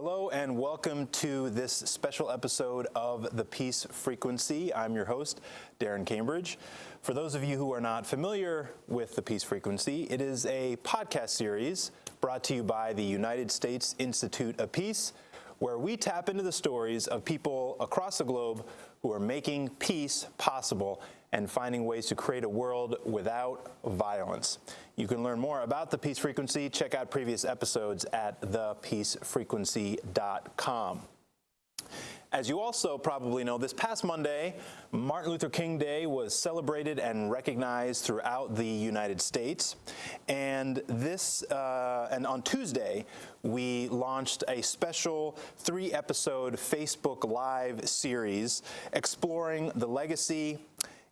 Hello and welcome to this special episode of The Peace Frequency. I'm your host, Darren Cambridge. For those of you who are not familiar with The Peace Frequency, it is a podcast series brought to you by the United States Institute of Peace, where we tap into the stories of people across the globe who are making peace possible and finding ways to create a world without violence. You can learn more about the Peace Frequency. Check out previous episodes at thepeacefrequency.com. As you also probably know, this past Monday, Martin Luther King Day was celebrated and recognized throughout the United States. And this, uh, and on Tuesday, we launched a special three-episode Facebook Live series exploring the legacy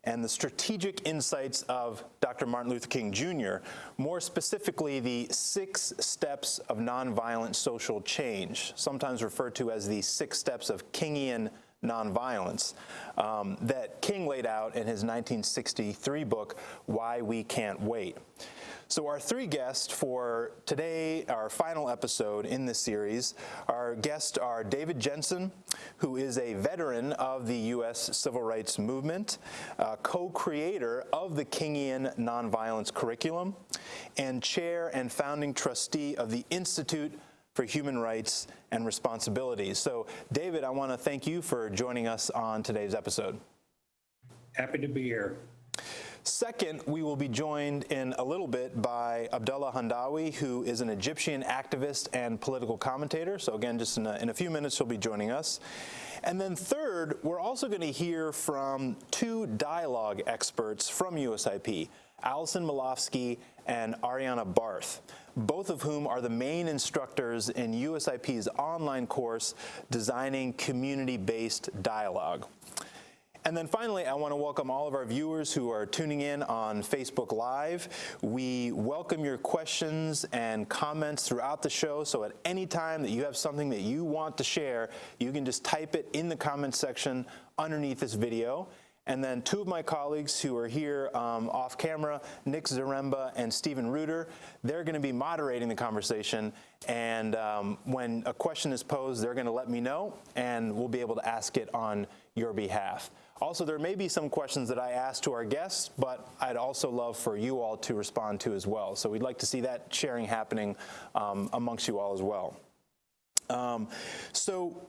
and the strategic insights of Dr. Martin Luther King Jr., more specifically the six steps of nonviolent social change, sometimes referred to as the six steps of Kingian nonviolence, um, that King laid out in his 1963 book, Why We Can't Wait. So our three guests for today, our final episode in this series, our guests are David Jehnsen, who is a veteran of the U.S. Civil Rights Movement, uh, co-creator of the Kingian Nonviolence Curriculum, and chair and founding trustee of the Institute for Human Rights and Responsibilities. So David, I want to thank you for joining us on today's episode. Happy to be here. Second, we will be joined in a little bit by Abdullah Hendawi, who is an Egyptian activist and political commentator. So again, just in a, in a few minutes, he'll be joining us. And then third, we're also going to hear from two dialogue experts from USIP, Allison Milofsky and Ariana Barth, both of whom are the main instructors in USIP's online course, Designing Community-Based Dialogue. And then finally, I want to welcome all of our viewers who are tuning in on Facebook Live. We welcome your questions and comments throughout the show, so at any time that you have something that you want to share, you can just type it in the comments section underneath this video. And then two of my colleagues who are here um, off camera, Nick Zaremba and Stephen Reuter, they're going to be moderating the conversation. And um, when a question is posed, they're going to let me know, and we'll be able to ask it on your behalf. Also, there may be some questions that I ask to our guests, but I'd also love for you all to respond to as well. So we'd like to see that sharing happening um, amongst you all as well. Um, so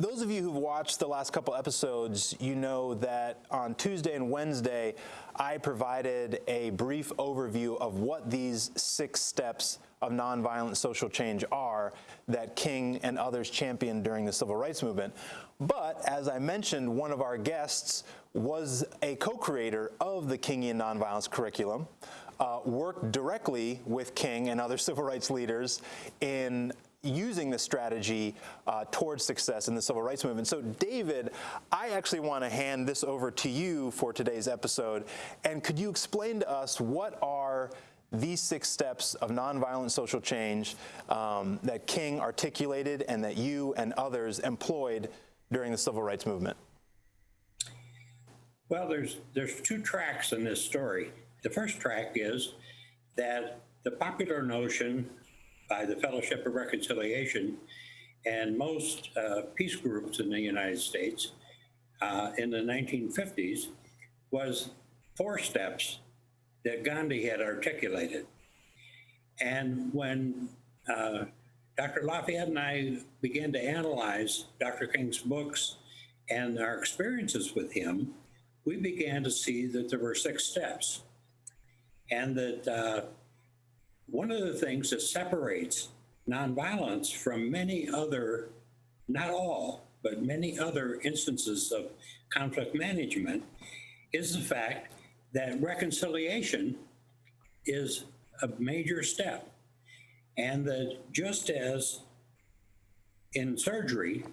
those of you who've watched the last couple episodes, you know that on Tuesday and Wednesday, I provided a brief overview of what these six steps of nonviolent social change are that King and others championed during the civil rights movement. But as I mentioned, one of our guests was a co-creator of the Kingian nonviolence curriculum, uh, worked directly with King and other civil rights leaders in using this strategy uh, towards success in the civil rights movement. So David, I actually want to hand this over to you for today's episode. And could you explain to us what are these six steps of nonviolent social change um, that King articulated and that you and others employed during the civil rights movement? Well, there's there's two tracks in this story. The first track is that the popular notion by the Fellowship of Reconciliation and most uh, peace groups in the United States uh, in the 1950s was four steps that Gandhi had articulated. And when uh, Dr. Lafayette and I began to analyze Dr. King's books and our experiences with him, we began to see that there were six steps. And that uh, one of the things that separates nonviolence from many other, not all, but many other instances of conflict management is the fact that reconciliation is a major step. And that just as in surgery,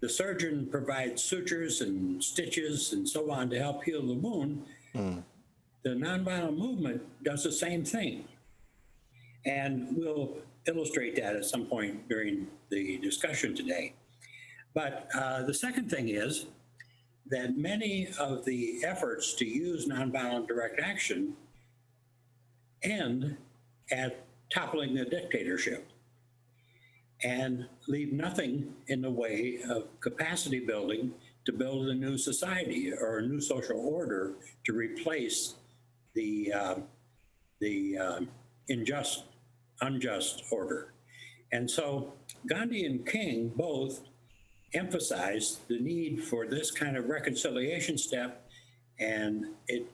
the surgeon provides sutures and stitches and so on to help heal the wound, mm. the nonviolent movement does the same thing. And we'll illustrate that at some point during the discussion today. But uh, the second thing is that many of the efforts to use nonviolent direct action end at toppling the dictatorship. and leave nothing in the way of capacity building to build a new society or a new social order to replace the, uh, the um, unjust, unjust order. And so Gandhi and King both emphasized the need for this kind of reconciliation step, and it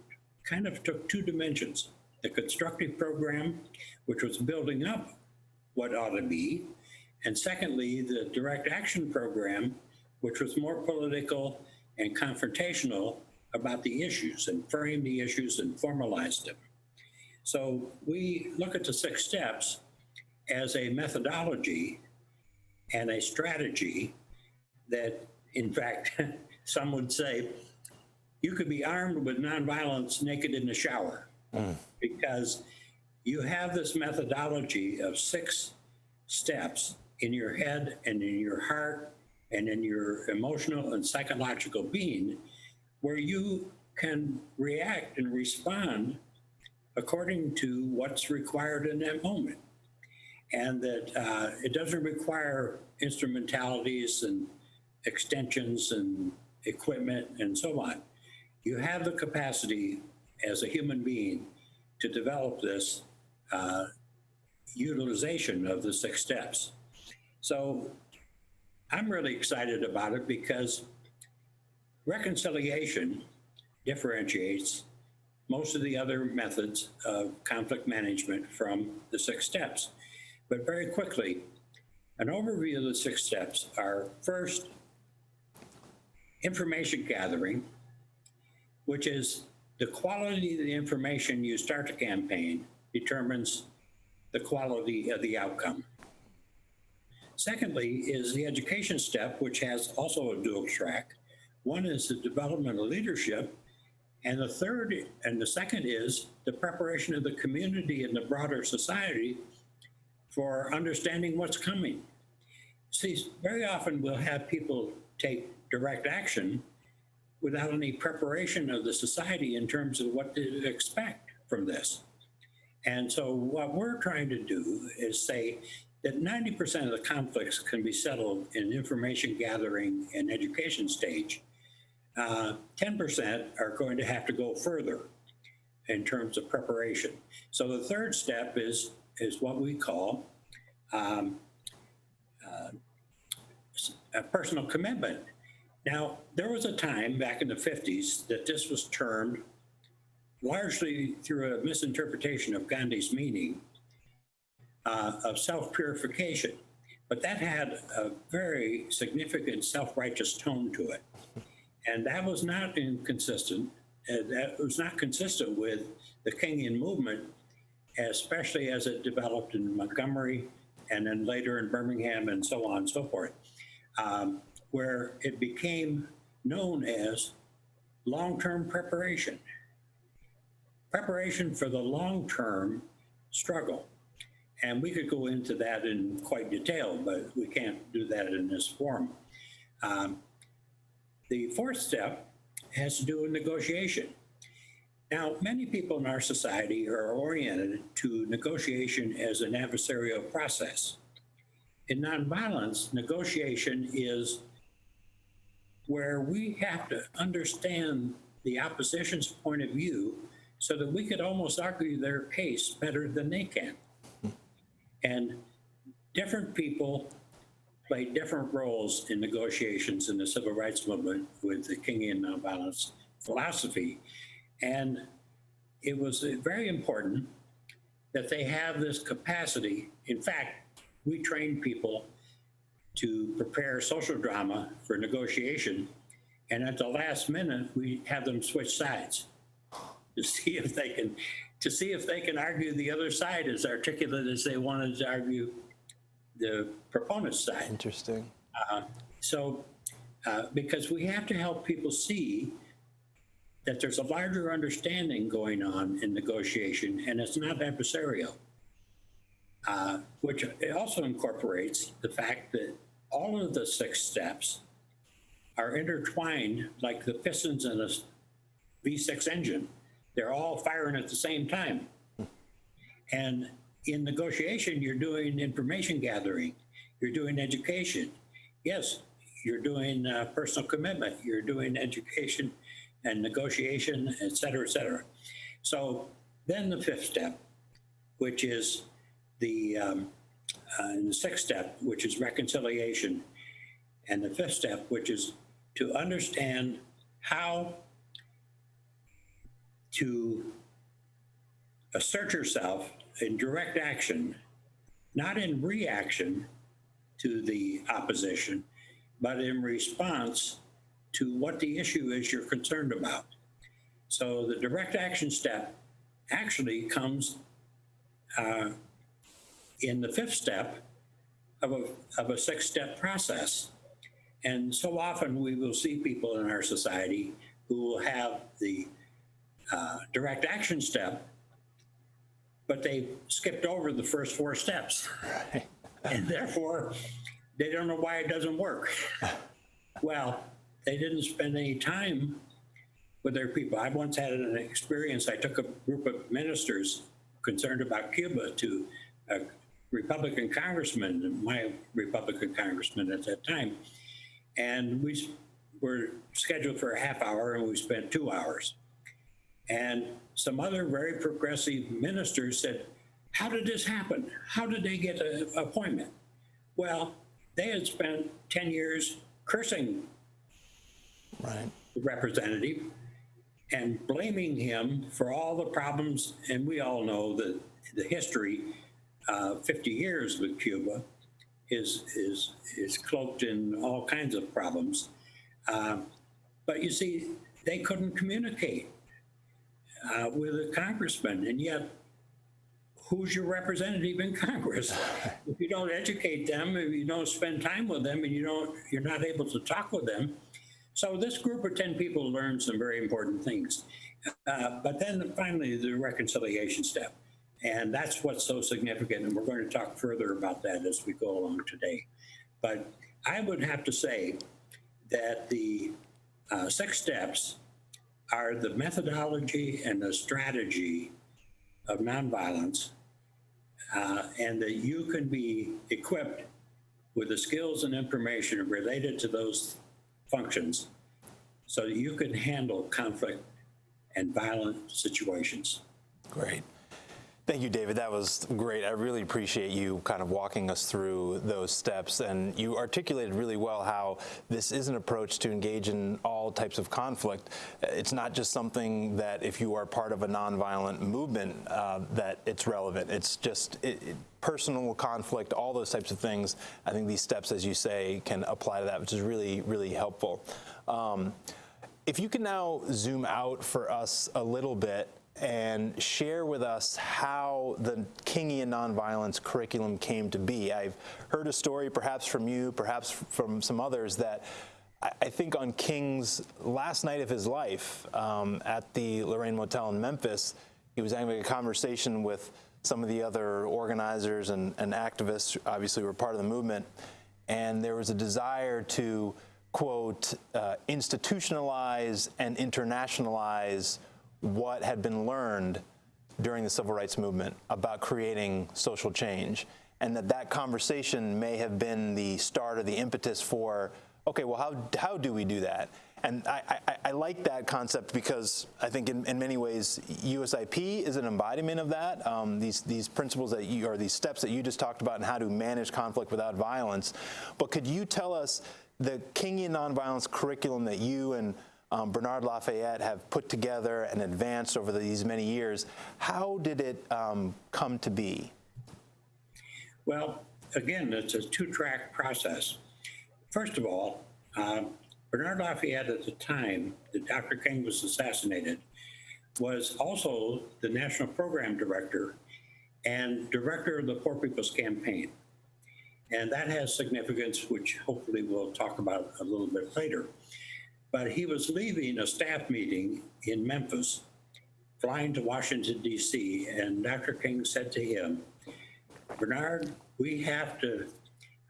kind of took two dimensions. The constructive program, which was building up what ought to be, and secondly, the direct action program, which was more political and confrontational about the issues and framed the issues and formalized them. So we look at the six steps as a methodology and a strategy that, in fact, some would say you could be armed with nonviolence naked in the shower. Mm. Because you have this methodology of six steps in your head and in your heart and in your emotional and psychological being where you can react and respond according to what's required in that moment. And that uh, it doesn't require instrumentalities and extensions and equipment and so on. You have the capacity as a human being to develop this uh, utilization of the six steps. So I'm really excited about it because reconciliation differentiates most of the other methods of conflict management from the six steps. But very quickly, an overview of the six steps are first, information gathering, which is the quality of the information you start the campaign determines the quality of the outcome. Secondly, is the education step, which has also a dual track. One is the development of leadership, and the third and the second is the preparation of the community and the broader society for understanding what's coming. See, very often we'll have people take direct action without any preparation of the society in terms of what to expect from this. And so what we're trying to do is say that 90% of the conflicts can be settled in information gathering and education stage. Uh, 10% are going to have to go further in terms of preparation. So the third step is, is what we call um, uh, a personal commitment. Now, there was a time back in the 50s that this was termed largely through a misinterpretation of Gandhi's meaning uh, of self-purification. But that had a very significant self-righteous tone to it. And that was not inconsistent, uh, that was not consistent with the Kingian movement, especially as it developed in Montgomery and then later in Birmingham and so on and so forth, um, where it became known as long-term preparation. Preparation for the long-term struggle. And we could go into that in quite detail, but we can't do that in this forum. Um, the fourth step has to do with negotiation. Now, many people in our society are oriented to negotiation as an adversarial process. In nonviolence, negotiation is where we have to understand the opposition's point of view so that we could almost argue their case better than they can. And different people play different roles in negotiations in the civil rights movement with the Kingian nonviolence philosophy. And it was very important that they have this capacity. In fact, we train people to prepare social drama for negotiation. And at the last minute, we have them switch sides to see if they can to see if they can argue the other side as articulate as they wanted to argue the proponent's side. Interesting. Uh, so, uh, because we have to help people see that there's a larger understanding going on in negotiation and it's not adversarial, uh, which also incorporates the fact that all of the six steps are intertwined like the pistons in a V6 engine. They're all firing at the same time. And in negotiation, you're doing information gathering you're doing education. Yes, you're doing uh, personal commitment, you're doing education and negotiation, et cetera, et cetera. So then the fifth step, which is the, um, uh, the sixth step, which is reconciliation, and the fifth step, which is to understand how to assert yourself in direct action, not in reaction to the opposition, but in response to what the issue is you're concerned about. So the direct action step actually comes uh, in the fifth step of a, of a six-step process. And so often we will see people in our society who will have the uh, direct action step, but they skipped over the first four steps. And therefore, they don't know why it doesn't work. Well, they didn't spend any time with their people. I once had an experience, I took a group of ministers concerned about Cuba to a Republican congressman, my Republican congressman at that time. And we were scheduled for a half hour and we spent two hours. And some other very progressive ministers said, how did this happen? How did they get an appointment? Well, they had spent 10 years cursing Right. the representative and blaming him for all the problems. And we all know that the history, uh, 50 years with Cuba, is is is cloaked in all kinds of problems. Um, but you see, they couldn't communicate uh, with a congressman, and yet. Who's your representative in Congress? If you don't educate them, if you don't spend time with them, and you don't, you're not able to talk with them, so this group of 10 people learned some very important things. Uh, but then finally, the reconciliation step. And that's what's so significant. And we're going to talk further about that as we go along today. But I would have to say that the uh, six steps are the methodology and the strategy of nonviolence, uh, and that you can be equipped with the skills and information related to those functions so that you can handle conflict and violent situations. Great. Thank you, David. That was great. I really appreciate you kind of walking us through those steps. And you articulated really well how this is an approach to engage in all types of conflict. It's not just something that if you are part of a nonviolent movement uh, that it's relevant. It's just it, it, personal conflict, all those types of things. I think these steps, as you say, can apply to that, which is really, really helpful. Um, if you can now zoom out for us a little bit and share with us how the Kingian nonviolence curriculum came to be. I've heard a story, perhaps from you, perhaps from some others, that I think on King's last night of his life um, at the Lorraine Motel in Memphis, he was having a conversation with some of the other organizers and, and activists, obviously were part of the movement, and there was a desire to, quote, uh, institutionalize and internationalize what had been learned during the civil rights movement about creating social change and that that conversation may have been the start or the impetus for okay well how, how do we do that and I, I, I like that concept because I think in, in many ways USIP is an embodiment of that. Um, these these principles that you or these steps that you just talked about and how to manage conflict without violence. But could you tell us the Kingian nonviolence curriculum that you and um, Bernard Lafayette have put together and advanced over these many years? How did it um, come to be? Well, again, it's a two-track process. First of all, um, Bernard Lafayette at the time that Dr. King was assassinated was also the national program director and director of the Poor People's Campaign. And that has significance, which hopefully we'll talk about a little bit later. But he was leaving a staff meeting in Memphis, flying to Washington, D.C., and Dr. King said to him, Bernard, we have to,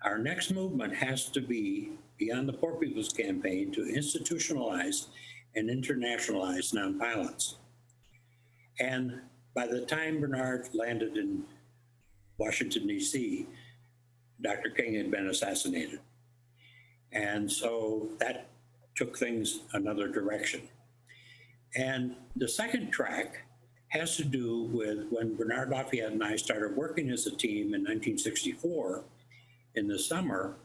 our next movement has to be beyond the Poor People's Campaign to institutionalize and internationalize nonviolence. And by the time Bernard landed in Washington, D.C., Dr. King had been assassinated. And so that took things another direction. And the second track has to do with when Bernard Lafayette and I started working as a team in 1964 in the summer,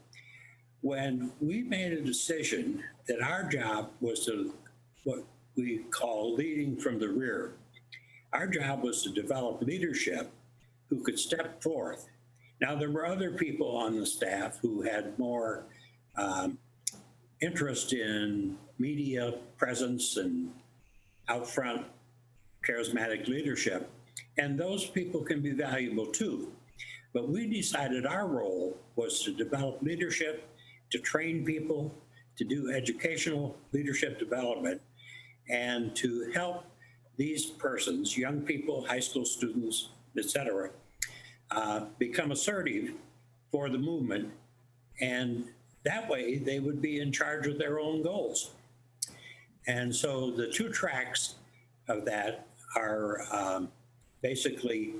when we made a decision that our job was to what we call leading from the rear. Our job was to develop leadership who could step forth. Now, there were other people on the staff who had more um, interest in media presence and out front charismatic leadership, and those people can be valuable too. But we decided our role was to develop leadership, to train people, to do educational leadership development, and to help these persons, young people, high school students, et cetera, uh, become assertive for the movement. And that way they would be in charge of their own goals. And so the two tracks of that are um, basically,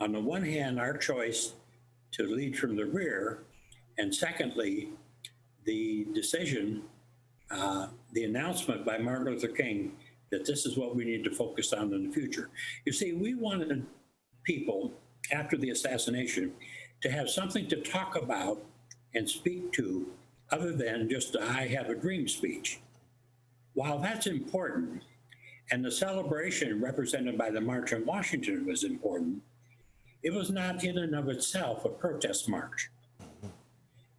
on the one hand, our choice to lead from the rear, and secondly, the decision, uh, the announcement by Martin Luther King that this is what we need to focus on in the future. You see, we wanted people after the assassination to have something to talk about and speak to other than just a I have a dream speech. While that's important, and the celebration represented by the March on Washington was important, it was not in and of itself a protest march.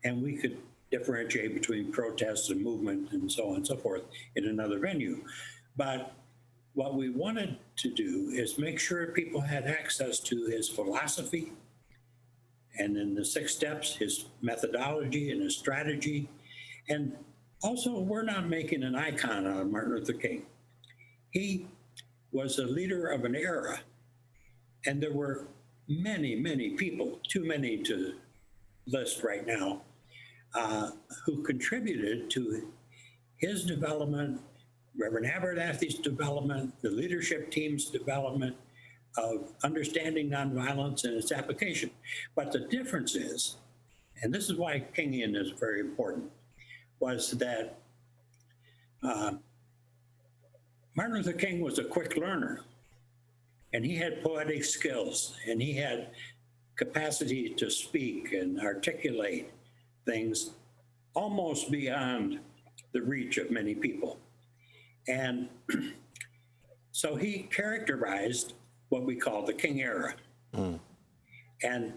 And we could differentiate between protest and movement and so on and so forth in another venue. But what we wanted to do is make sure people had access to his philosophy and in the six steps, his methodology and his strategy. And also, we're not making an icon out of Martin Luther King. He was a leader of an era, and there were many, many people, too many to list right now, uh, who contributed to his development, Reverend Abernathy's development, the leadership team's development of understanding nonviolence and its application. But the difference is, and this is why Kingian is very important, was that uh, Martin Luther King was a quick learner and he had poetic skills and he had capacity to speak and articulate things almost beyond the reach of many people. And so he characterized what we call the King era. Mm. And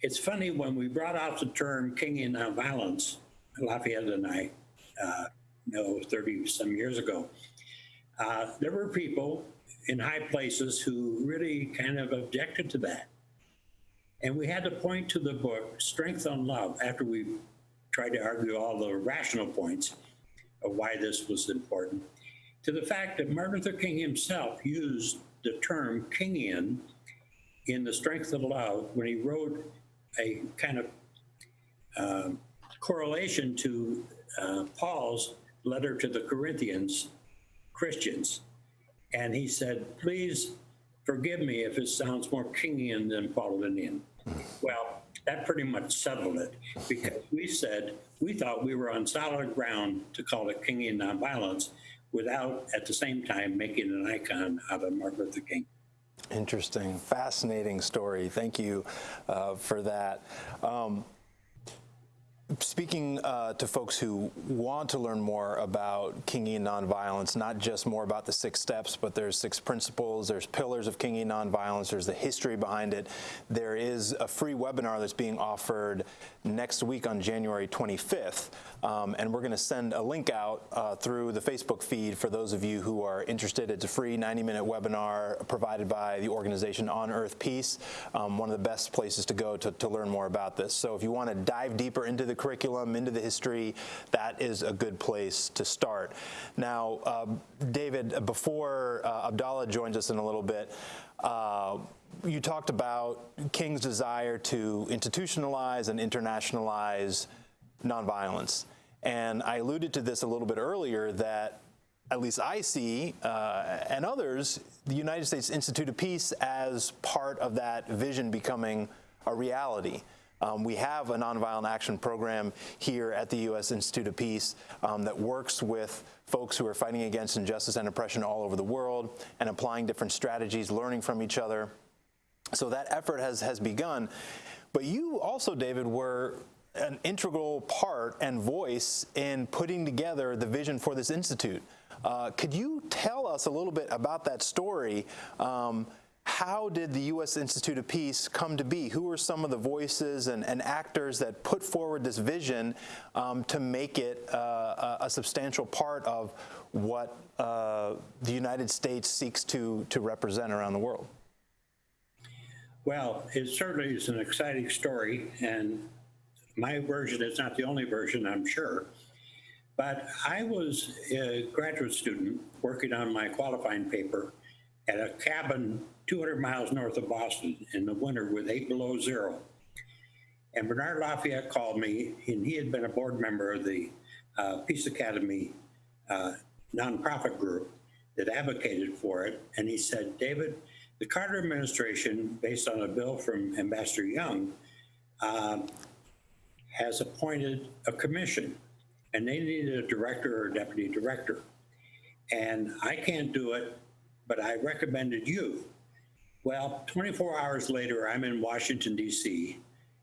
it's funny when we brought out the term Kingian nonviolence, Lafayette and I, uh, know, 30 some years ago, uh, there were people in high places who really kind of objected to that. And we had to point to the book, Strength to Love, after we tried to argue all the rational points of why this was important, to the fact that Martin Luther King himself used the term Kingian in The Strength of Love when he wrote a kind of uh, correlation to uh, Paul's letter to the Corinthians Christians. And he said, please forgive me if it sounds more Kingian than Paulinian. Well, that pretty much settled it because we said we thought we were on solid ground to call it Kingian nonviolence without at the same time making an icon out of Martin Luther King. Interesting, fascinating story. Thank you uh, for that. Um, Speaking uh, to folks who want to learn more about Kingian nonviolence, not just more about the six steps, but there's six principles, there's pillars of Kingian nonviolence, there's the history behind it. There is a free webinar that's being offered next week on January 25th, um, and we're going to send a link out uh, through the Facebook feed for those of you who are interested. It's a free 90-minute webinar provided by the organization On Earth Peace, um, one of the best places to go to, to learn more about this. So if you want to dive deeper into the curriculum, into the history, that is a good place to start. Now, uh, David, before uh, Abdallah joins us in a little bit, uh, you talked about King's desire to institutionalize and internationalize nonviolence. And I alluded to this a little bit earlier that at least I see, uh, and others, the United States Institute of Peace as part of that vision becoming a reality. Um, we have a nonviolent action program here at the U.S. Institute of Peace um, that works with folks who are fighting against injustice and oppression all over the world and applying different strategies, learning from each other. So that effort has, has begun. But you also, David, were an integral part and voice in putting together the vision for this institute. Uh, could you tell us a little bit about that story? Um, how did the U.S. Institute of Peace come to be? Who were some of the voices and, and actors that put forward this vision um, to make it uh, a, substantial part of what uh, the United States seeks to, to represent around the world? Well, it certainly is an exciting story, and my version is not the only version, I'm sure. But I was a graduate student working on my qualifying paper at a cabin 200 miles north of Boston in the winter with eight below zero. And Bernard Lafayette called me, and he had been a board member of the uh, Peace Academy uh, nonprofit group that advocated for it. And he said, David, the Carter administration, based on a bill from Ambassador Young, um, has appointed a commission, and they needed a director or a deputy director. And I can't do it, but I recommended you. Well, 24 hours later, I'm in Washington, D.C.,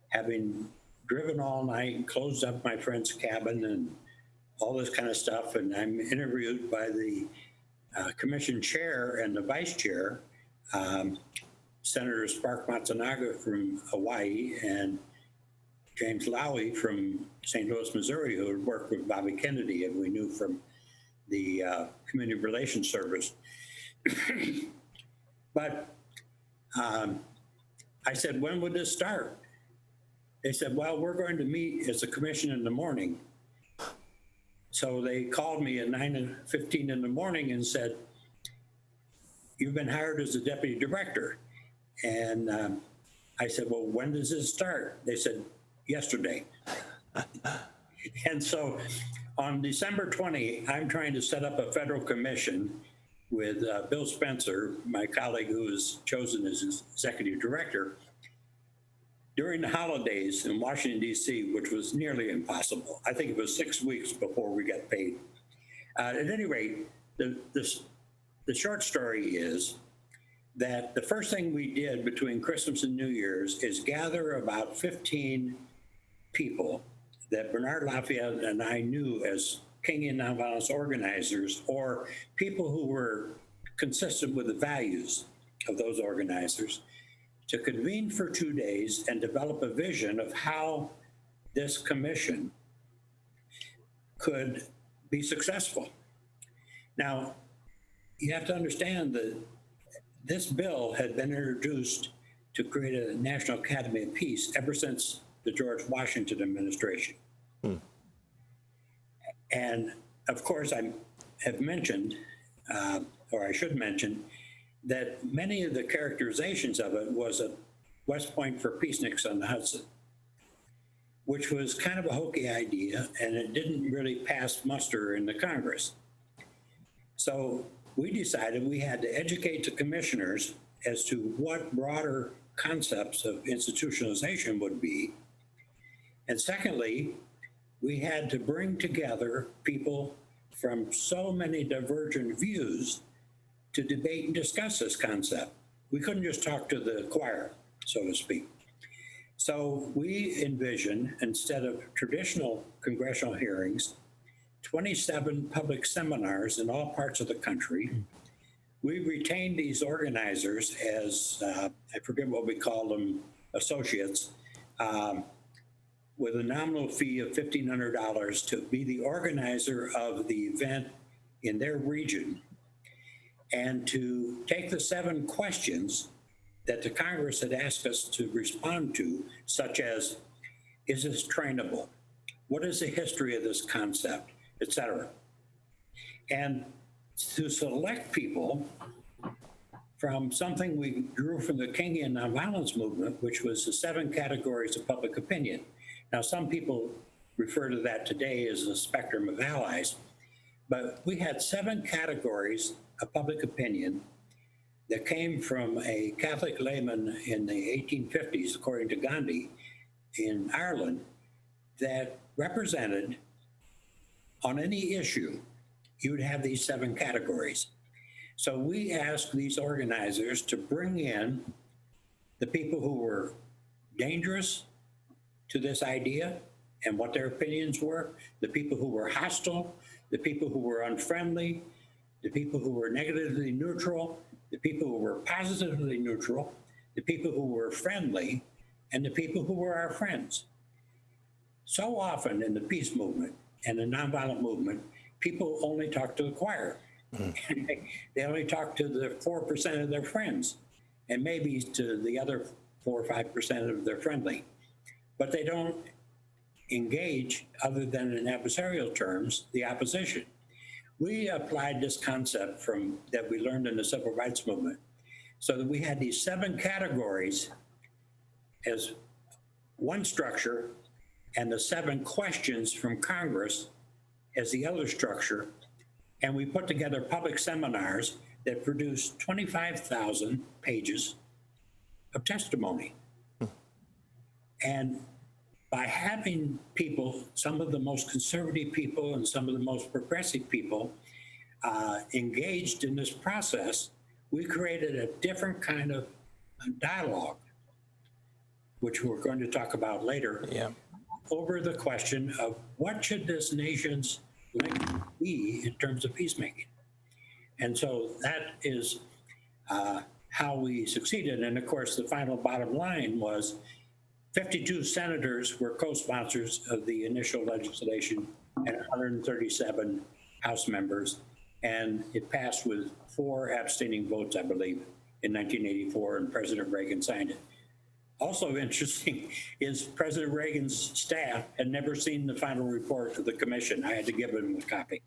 having driven all night closed up my friend's cabin and all this kind of stuff. And I'm interviewed by the uh, commission chair and the vice chair, um, Senator Spark Matsunaga from Hawaii and James Laue from St. Louis, Missouri, who had worked with Bobby Kennedy, and we knew from the uh, Community Relations Service. but um, I said, when would this start? They said, well, we're going to meet as a commission in the morning. So they called me at 9 and 15 in the morning and said, you've been hired as a deputy director. And um, I said, well, when does this start? They said, yesterday. and so on December 20, I'm trying to set up a federal commission with uh, Bill Spencer, my colleague who was chosen as executive director, during the holidays in Washington, D.C., which was nearly impossible. I think it was six weeks before we got paid. Uh, at any rate, the, this, the short story is that the first thing we did between Christmas and New Year's is gather about 15 people that Bernard Lafayette and I knew as Kingian nonviolence organizers or people who were consistent with the values of those organizers to convene for two days and develop a vision of how this commission could be successful. Now, you have to understand that this bill had been introduced to create a National Academy of Peace ever since the George Washington administration. Hmm. And of course, I have mentioned, uh, or I should mention, that many of the characterizations of it was a West Point for Peaceniks on the Hudson, which was kind of a hokey idea, and it didn't really pass muster in the Congress. So we decided we had to educate the commissioners as to what broader concepts of institutionalization would be and secondly, we had to bring together people from so many divergent views to debate and discuss this concept. We couldn't just talk to the choir, so to speak. So we envision, instead of traditional congressional hearings, 27 public seminars in all parts of the country. We retained these organizers as, uh, I forget what we call them, associates, um, with a nominal fee of $1,500 to be the organizer of the event in their region and to take the seven questions that the Congress had asked us to respond to, such as, is this trainable? What is the history of this concept, et cetera? And to select people from something we drew from the Kingian nonviolence movement, which was the seven categories of public opinion. Now, some people refer to that today as a spectrum of allies, but we had seven categories of public opinion that came from a Catholic layman in the 1850s, according to Gandhi, in Ireland that represented on any issue, you would have these seven categories. So we asked these organizers to bring in the people who were dangerous to this idea and what their opinions were, the people who were hostile, the people who were unfriendly, the people who were negatively neutral, the people who were positively neutral, the people who were friendly, and the people who were our friends. So often in the peace movement and the nonviolent movement, people only talk to the choir. they, they only talk to the 4% of their friends and maybe to the other 4 or 5% of their friendly. But they don't engage, other than in adversarial terms, the opposition. We applied this concept from that we learned in the civil rights movement so that we had these seven categories as one structure and the seven questions from Congress as the other structure. And we put together public seminars that produced 25,000 pages of testimony. And by having people, some of the most conservative people and some of the most progressive people uh, engaged in this process, we created a different kind of dialogue, which we're going to talk about later, Yeah. over the question of what should this nation's be in terms of peacemaking. And so that is uh, how we succeeded. And of course, the final bottom line was 52 senators were co-sponsors of the initial legislation and 137 House members. And it passed with four abstaining votes, I believe, in 1984, and President Reagan signed it. Also interesting is President Reagan's staff had never seen the final report of the commission. I had to give them a copy.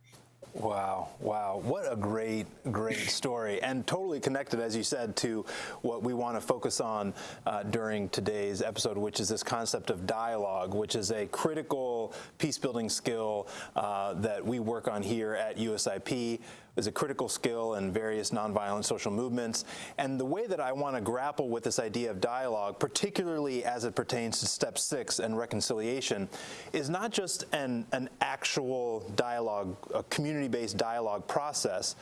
Wow, wow. What a great, great story. And totally connected, as you said, to what we want to focus on uh, during today's episode, which is this concept of dialogue, which is a critical peace building skill uh, that we work on here at USIP is a critical skill in various nonviolent social movements. And the way that I want to grapple with this idea of dialogue, particularly as it pertains to step six and reconciliation, is not just an, an actual dialogue, a community-based dialogue process,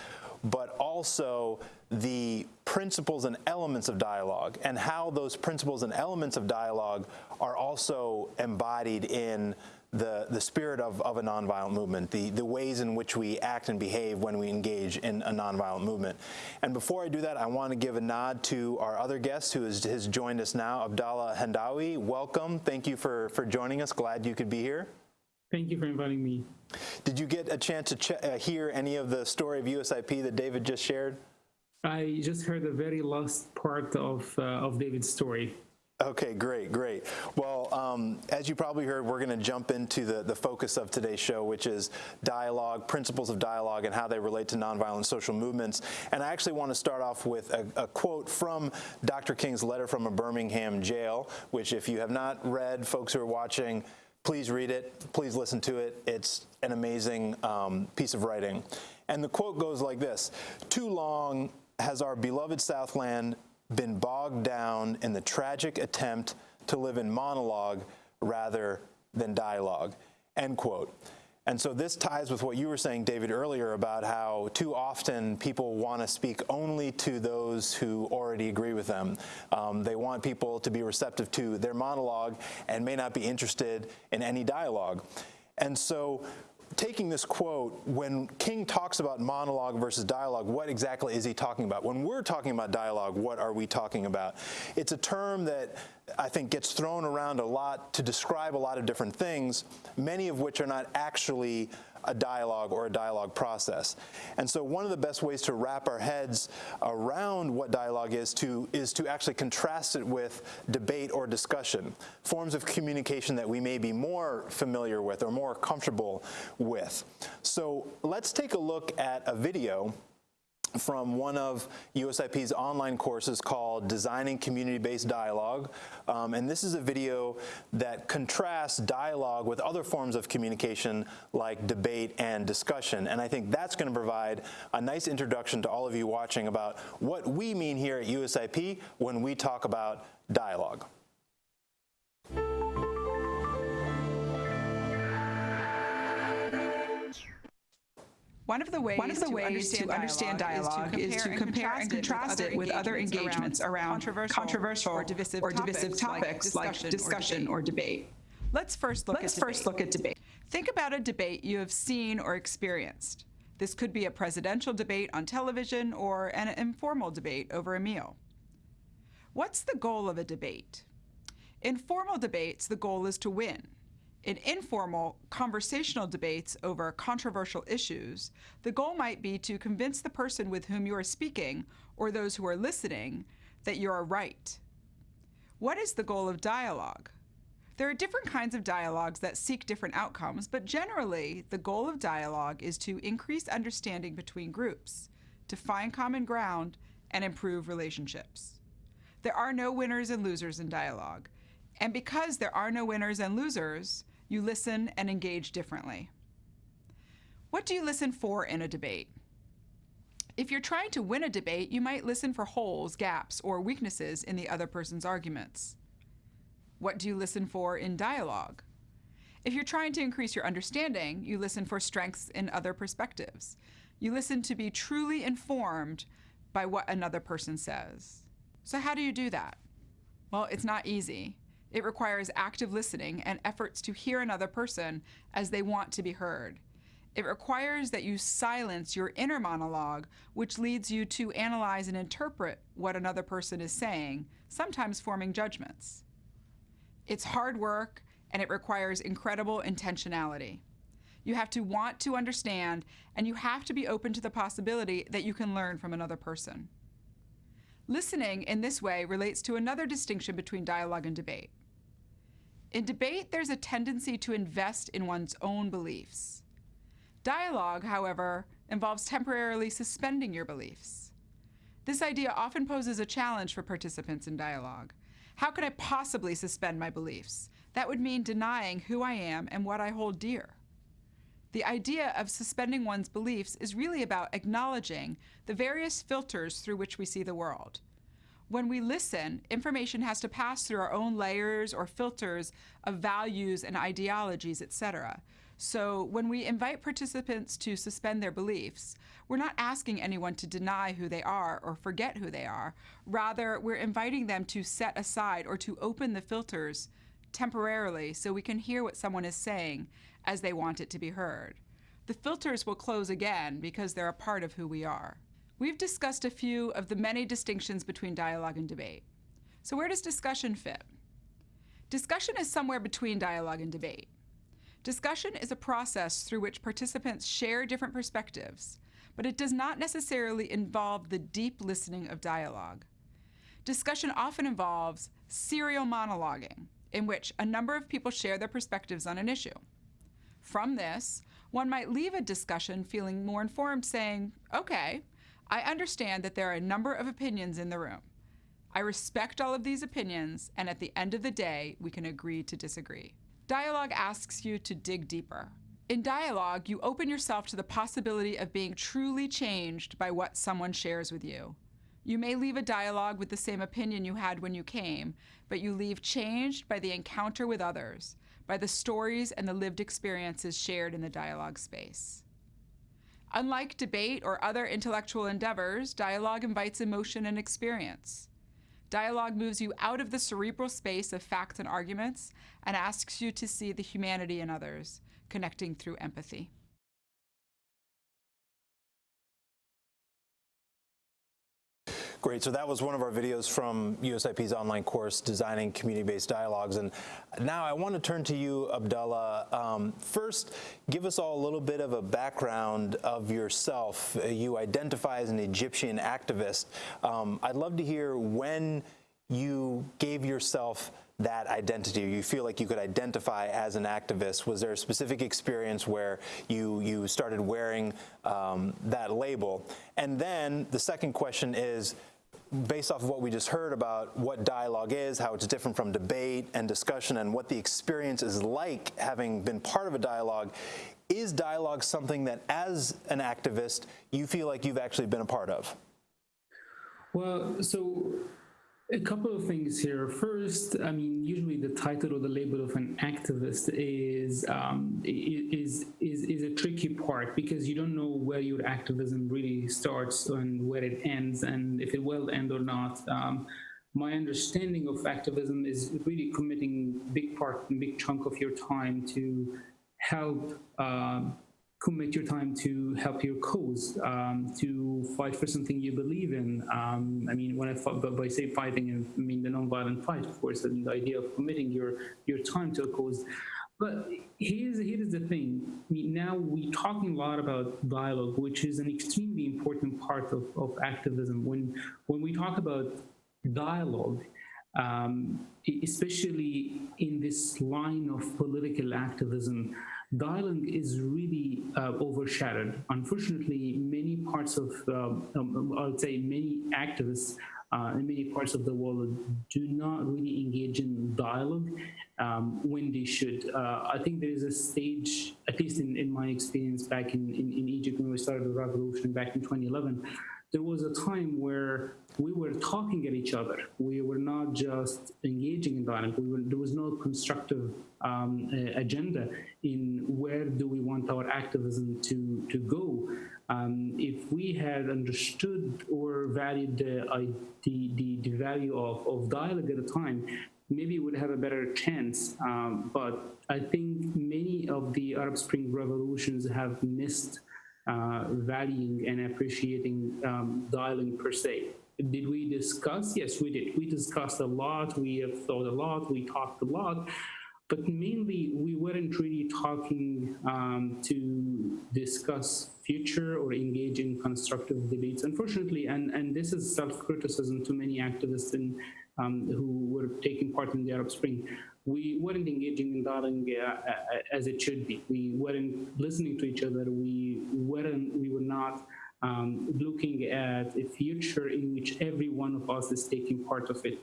but also the principles and elements of dialogue and how those principles and elements of dialogue are also embodied in the, the spirit of, of a nonviolent movement, the, the ways in which we act and behave when we engage in a nonviolent movement. And before I do that, I want to give a nod to our other guest who is, has joined us now, Abdallah Hendawi. Welcome. Thank you for, for joining us. Glad you could be here. Thank you for inviting me. Did you get a chance to ch uh, hear any of the story of USIP that David just shared? I just heard the very last part of uh, of David's story. Okay, great, great. Well, um, as you probably heard, we're going to jump into the, the focus of today's show, which is dialogue, principles of dialogue, and how they relate to nonviolent social movements. And I actually want to start off with a, a quote from Dr. King's letter from a Birmingham jail, which if you have not read, folks who are watching, please read it, please listen to it. It's an amazing um, piece of writing. And the quote goes like this, too long has our beloved Southland been bogged down in the tragic attempt to live in monologue rather than dialogue, end quote. And so this ties with what you were saying, David, earlier about how too often people want to speak only to those who already agree with them. Um, they want people to be receptive to their monologue and may not be interested in any dialogue. And so taking this quote, when King talks about monologue versus dialogue, what exactly is he talking about? When we're talking about dialogue, what are we talking about? It's a term that I think gets thrown around a lot to describe a lot of different things, many of which are not actually a dialogue or a dialogue process. And so one of the best ways to wrap our heads around what dialogue is to is to actually contrast it with debate or discussion, forms of communication that we may be more familiar with or more comfortable with. So let's take a look at a video from one of USIP's online courses called Designing Community-Based Dialogue. Um, and this is a video that contrasts dialogue with other forms of communication like debate and discussion. And I think that's going to provide a nice introduction to all of you watching about what we mean here at USIP when we talk about dialogue. One of the ways, One of the to, ways understand to understand dialogue is to compare and contrast it with other engagements around controversial or divisive or divisive topics like discussion or debate. Let's first look Let's at first debate. look at debate. Think about a debate you have seen or experienced. This could be a presidential debate on television or an informal debate over a meal. What's the goal of a debate? In formal debates, the goal is to win. In informal, conversational debates over controversial issues, the goal might be to convince the person with whom you are speaking or those who are listening that you are right. What is the goal of dialogue? There are different kinds of dialogues that seek different outcomes, but generally, the goal of dialogue is to increase understanding between groups, to find common ground, and improve relationships. There are no winners and losers in dialogue. And because there are no winners and losers, you listen and engage differently. What do you listen for in a debate? If you're trying to win a debate, you might listen for holes, gaps, or weaknesses in the other person's arguments. What do you listen for in dialogue? If you're trying to increase your understanding, you listen for strengths in other perspectives. You listen to be truly informed by what another person says. So, how do you do that? Well, it's not easy. It requires active listening and efforts to hear another person as they want to be heard. It requires that you silence your inner monologue, which leads you to analyze and interpret what another person is saying, sometimes forming judgments. It's hard work and it requires incredible intentionality. You have to want to understand and you have to be open to the possibility that you can learn from another person. Listening in this way relates to another distinction between dialogue and debate. In debate, there's a tendency to invest in one's own beliefs. Dialogue, however, involves temporarily suspending your beliefs. This idea often poses a challenge for participants in dialogue. How could I possibly suspend my beliefs? That would mean denying who I am and what I hold dear. The idea of suspending one's beliefs is really about acknowledging the various filters through which we see the world. When we listen, information has to pass through our own layers or filters of values and ideologies, etc. So when we invite participants to suspend their beliefs, we're not asking anyone to deny who they are or forget who they are. Rather, we're inviting them to set aside or to open the filters temporarily so we can hear what someone is saying as they want it to be heard. The filters will close again because they're a part of who we are. We've discussed a few of the many distinctions between dialogue and debate. So, where does discussion fit? Discussion is somewhere between dialogue and debate. Discussion is a process through which participants share different perspectives, but it does not necessarily involve the deep listening of dialogue. Discussion often involves serial monologuing, in which a number of people share their perspectives on an issue. From this, one might leave a discussion feeling more informed, saying, Okay, I understand that there are a number of opinions in the room. I respect all of these opinions, and at the end of the day, we can agree to disagree. Dialogue asks you to dig deeper. In dialogue, you open yourself to the possibility of being truly changed by what someone shares with you. You may leave a dialogue with the same opinion you had when you came, but you leave changed by the encounter with others, by the stories and the lived experiences shared in the dialogue space. Unlike debate or other intellectual endeavors, dialogue invites emotion and experience. Dialogue moves you out of the cerebral space of facts and arguments and asks you to see the humanity in others, connecting through empathy. Great. So that was one of our videos from USIP's online course, Designing Community-Based Dialogues. And now I want to turn to you, Abdullah. Um, first, give us all a little bit of a background of yourself. You identify as an Egyptian activist. Um, I'd love to hear when you gave yourself that identity? You feel like you could identify as an activist? Was there a specific experience where you you started wearing um, that label? And then the second question is, based off of what we just heard about what dialogue is, how it's different from debate and discussion, and what the experience is like having been part of a dialogue. Is dialogue something that, as an activist, you feel like you've actually been a part of? Well, so A couple of things here. First, I mean, usually the title or the label of an activist is um, is is is a tricky part because you don't know where your activism really starts and where it ends, and if it will end or not. Um, my understanding of activism is really committing big part and big chunk of your time to help um, commit your time to help your cause, um, to fight for something you believe in. Um, I mean, when I fought, by say fighting, I mean the nonviolent fight, of course, and the idea of committing your your time to a cause. But here's here's the thing. I mean, now we're talking a lot about dialogue, which is an extremely important part of, of activism. When when we talk about dialogue, um, especially in this line of political activism, dialogue is really uh, overshadowed. Unfortunately, many parts of, um, um, I would say many activists uh, in many parts of the world do not really engage in dialogue um, when they should. Uh, I think there is a stage, at least in, in my experience back in, in, in Egypt when we started the revolution back in 2011, there was a time where we were talking at each other. We were not just engaging in dialogue. We were, there was no constructive um, agenda in where do we want our activism to, to go. Um, if we had understood or valued the, uh, the, the, the, value of, of dialogue at the time, maybe we would have a better chance. Um, but I think many of the Arab Spring revolutions have missed uh, valuing and appreciating um, dialing per se. Did we discuss? Yes, we did. We discussed a lot. We have thought a lot. We talked a lot. But mainly, we weren't really talking um, to discuss future or engage in constructive debates. Unfortunately, and, and this is self-criticism to many activists in, um, who were taking part in the Arab Spring we weren't engaging in dialogue uh, as it should be. We weren't listening to each other. We weren't. We were not um, looking at a future in which every one of us is taking part of it.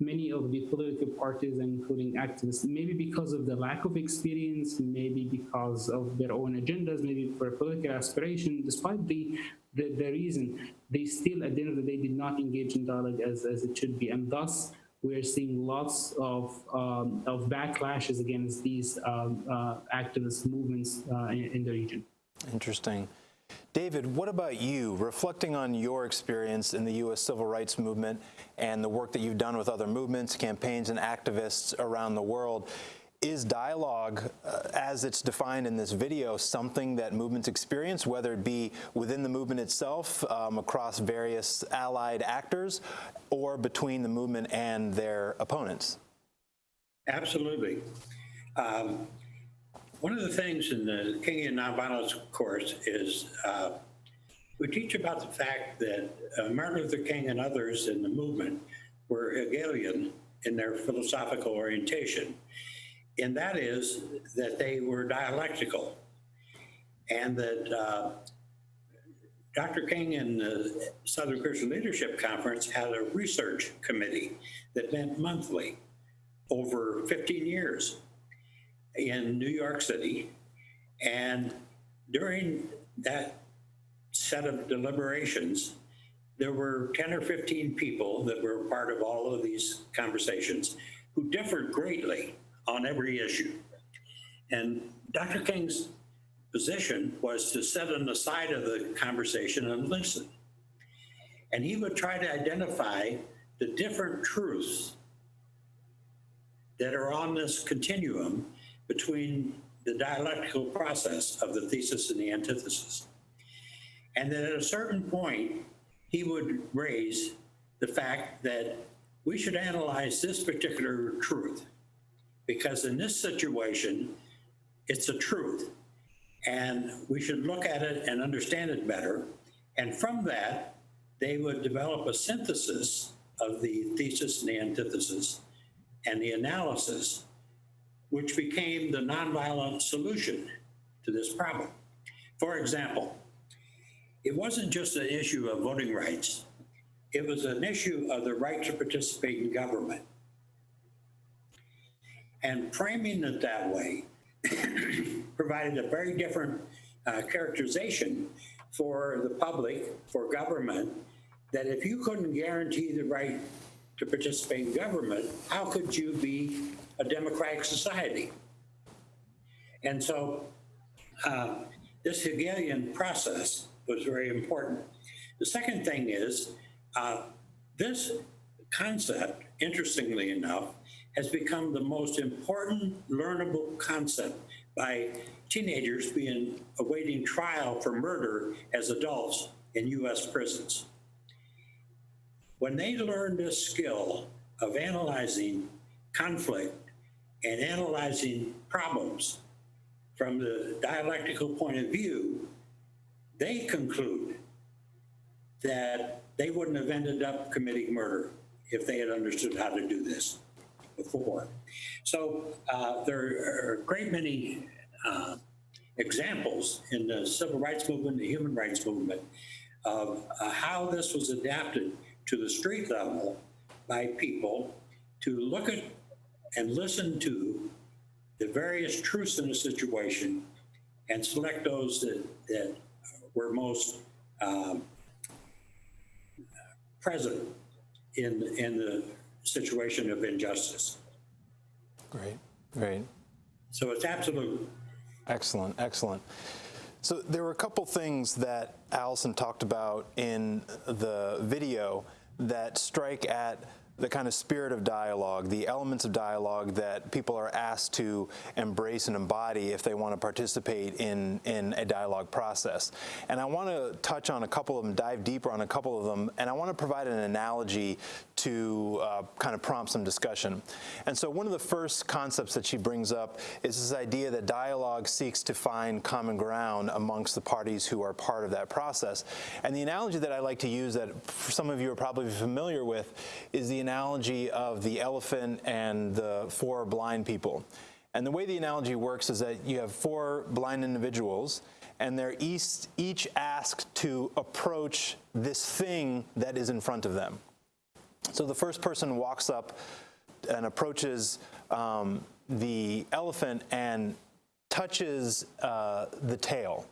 Many of the political parties, including activists, maybe because of the lack of experience, maybe because of their own agendas, maybe for political aspiration, despite the, the, the reason, they still, at the end of the day, did not engage in dialogue as, as it should be. And thus, we're seeing lots of, um, of backlashes against these um, uh, activist movements uh, in, in, the region. Interesting. David, what about you? Reflecting on your experience in the U.S. civil rights movement and the work that you've done with other movements, campaigns, and activists around the world, is dialogue, uh, as it's defined in this video, something that movements experience, whether it be within the movement itself, um, across various allied actors, or between the movement and their opponents? Absolutely. Um, one of the things in the Kingian Nonviolence course is uh, we teach about the fact that uh, Martin Luther King and others in the movement were Hegelian in their philosophical orientation and that is that they were dialectical and that uh, Dr. King and the Southern Christian Leadership Conference had a research committee that met monthly over 15 years in New York City. And during that set of deliberations, there were 10 or 15 people that were part of all of these conversations who differed greatly on every issue. And Dr. King's position was to sit on the side of the conversation and listen. And he would try to identify the different truths that are on this continuum between the dialectical process of the thesis and the antithesis. And then at a certain point, he would raise the fact that we should analyze this particular truth because in this situation, it's a truth. And we should look at it and understand it better. And from that, they would develop a synthesis of the thesis and the antithesis and the analysis, which became the nonviolent solution to this problem. For example, it wasn't just an issue of voting rights, it was an issue of the right to participate in government. And framing it that way provided a very different uh, characterization for the public, for government, that if you couldn't guarantee the right to participate in government, how could you be a democratic society? And so uh, this Hegelian process was very important. The second thing is uh, this concept, interestingly enough, has become the most important learnable concept by teenagers being awaiting trial for murder as adults in US prisons. When they learn this skill of analyzing conflict and analyzing problems from the dialectical point of view, they conclude that they wouldn't have ended up committing murder if they had understood how to do this before. So uh, there are a great many uh, examples in the civil rights movement, the human rights movement, of uh, how this was adapted to the street level by people to look at and listen to the various truths in the situation and select those that, that were most um, present in, in the situation of injustice. Great, great. So it's absolute. Excellent, excellent. So there were a couple things that Allison talked about in the video that strike at the kind of spirit of dialogue, the elements of dialogue that people are asked to embrace and embody if they want to participate in, in a dialogue process. And I want to touch on a couple of them, dive deeper on a couple of them, and I want to provide an analogy to uh, kind of prompt some discussion. And so one of the first concepts that she brings up is this idea that dialogue seeks to find common ground amongst the parties who are part of that process. And the analogy that I like to use that some of you are probably familiar with is the analogy of the elephant and the four blind people. And the way the analogy works is that you have four blind individuals and they're each, each asked to approach this thing that is in front of them. So the first person walks up and approaches um, the elephant and touches uh, the tail.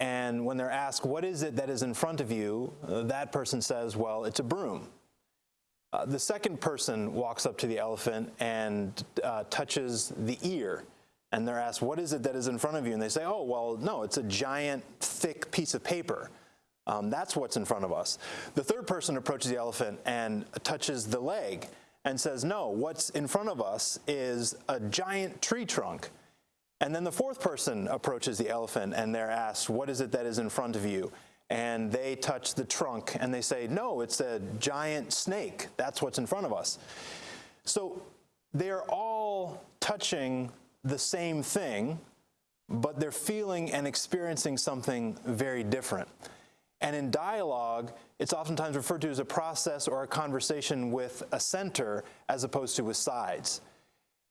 And when they're asked, what is it that is in front of you, uh, that person says, well, it's a broom. Uh, the second person walks up to the elephant and uh, touches the ear. And they're asked, what is it that is in front of you? And they say, oh, well, no, it's a giant, thick piece of paper. Um, that's what's in front of us. The third person approaches the elephant and touches the leg and says, no, what's in front of us is a giant tree trunk. And then the fourth person approaches the elephant and they're asked, what is it that is in front of you? And they touch the trunk and they say, no, it's a giant snake. That's what's in front of us. So they're all touching the same thing, but they're feeling and experiencing something very different. And in dialogue, it's oftentimes referred to as a process or a conversation with a center as opposed to with sides.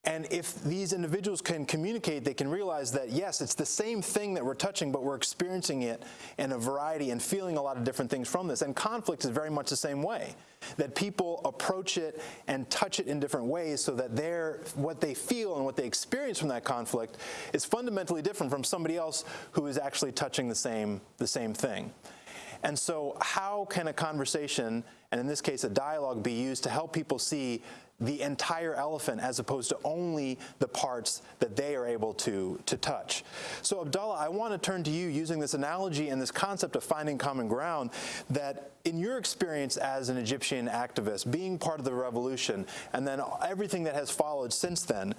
And if these individuals can communicate, they can realize that, yes, it's the same thing that we're touching, but we're experiencing it in a variety and feeling a lot of different things from this. And conflict is very much the same way, that people approach it and touch it in different ways so that they what they feel and what they experience from that conflict is fundamentally different from somebody else who is actually touching the same, the same thing. And so how can a conversation, and in this case a dialogue, be used to help people see the entire elephant as opposed to only the parts that they are able to, to touch. So Abdullah, I want to turn to you using this analogy and this concept of finding common ground that in your experience as an Egyptian activist, being part of the revolution, and then everything that has followed since then,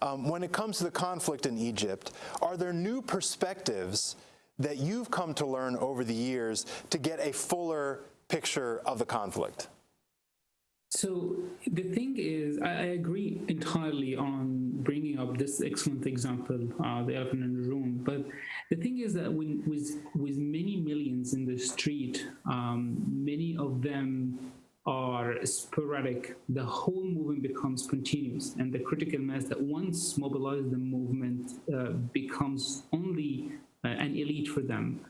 um, when it comes to the conflict in Egypt, are there new perspectives that you've come to learn over the years to get a fuller picture of the conflict? So the thing is, I, I, agree entirely on bringing up this excellent example, uh, the elephant in the room. But the thing is that when with with many millions in the street, um, many of them are sporadic. The whole movement becomes continuous, and the critical mass that once mobilized the movement uh, becomes only uh, an elite for them.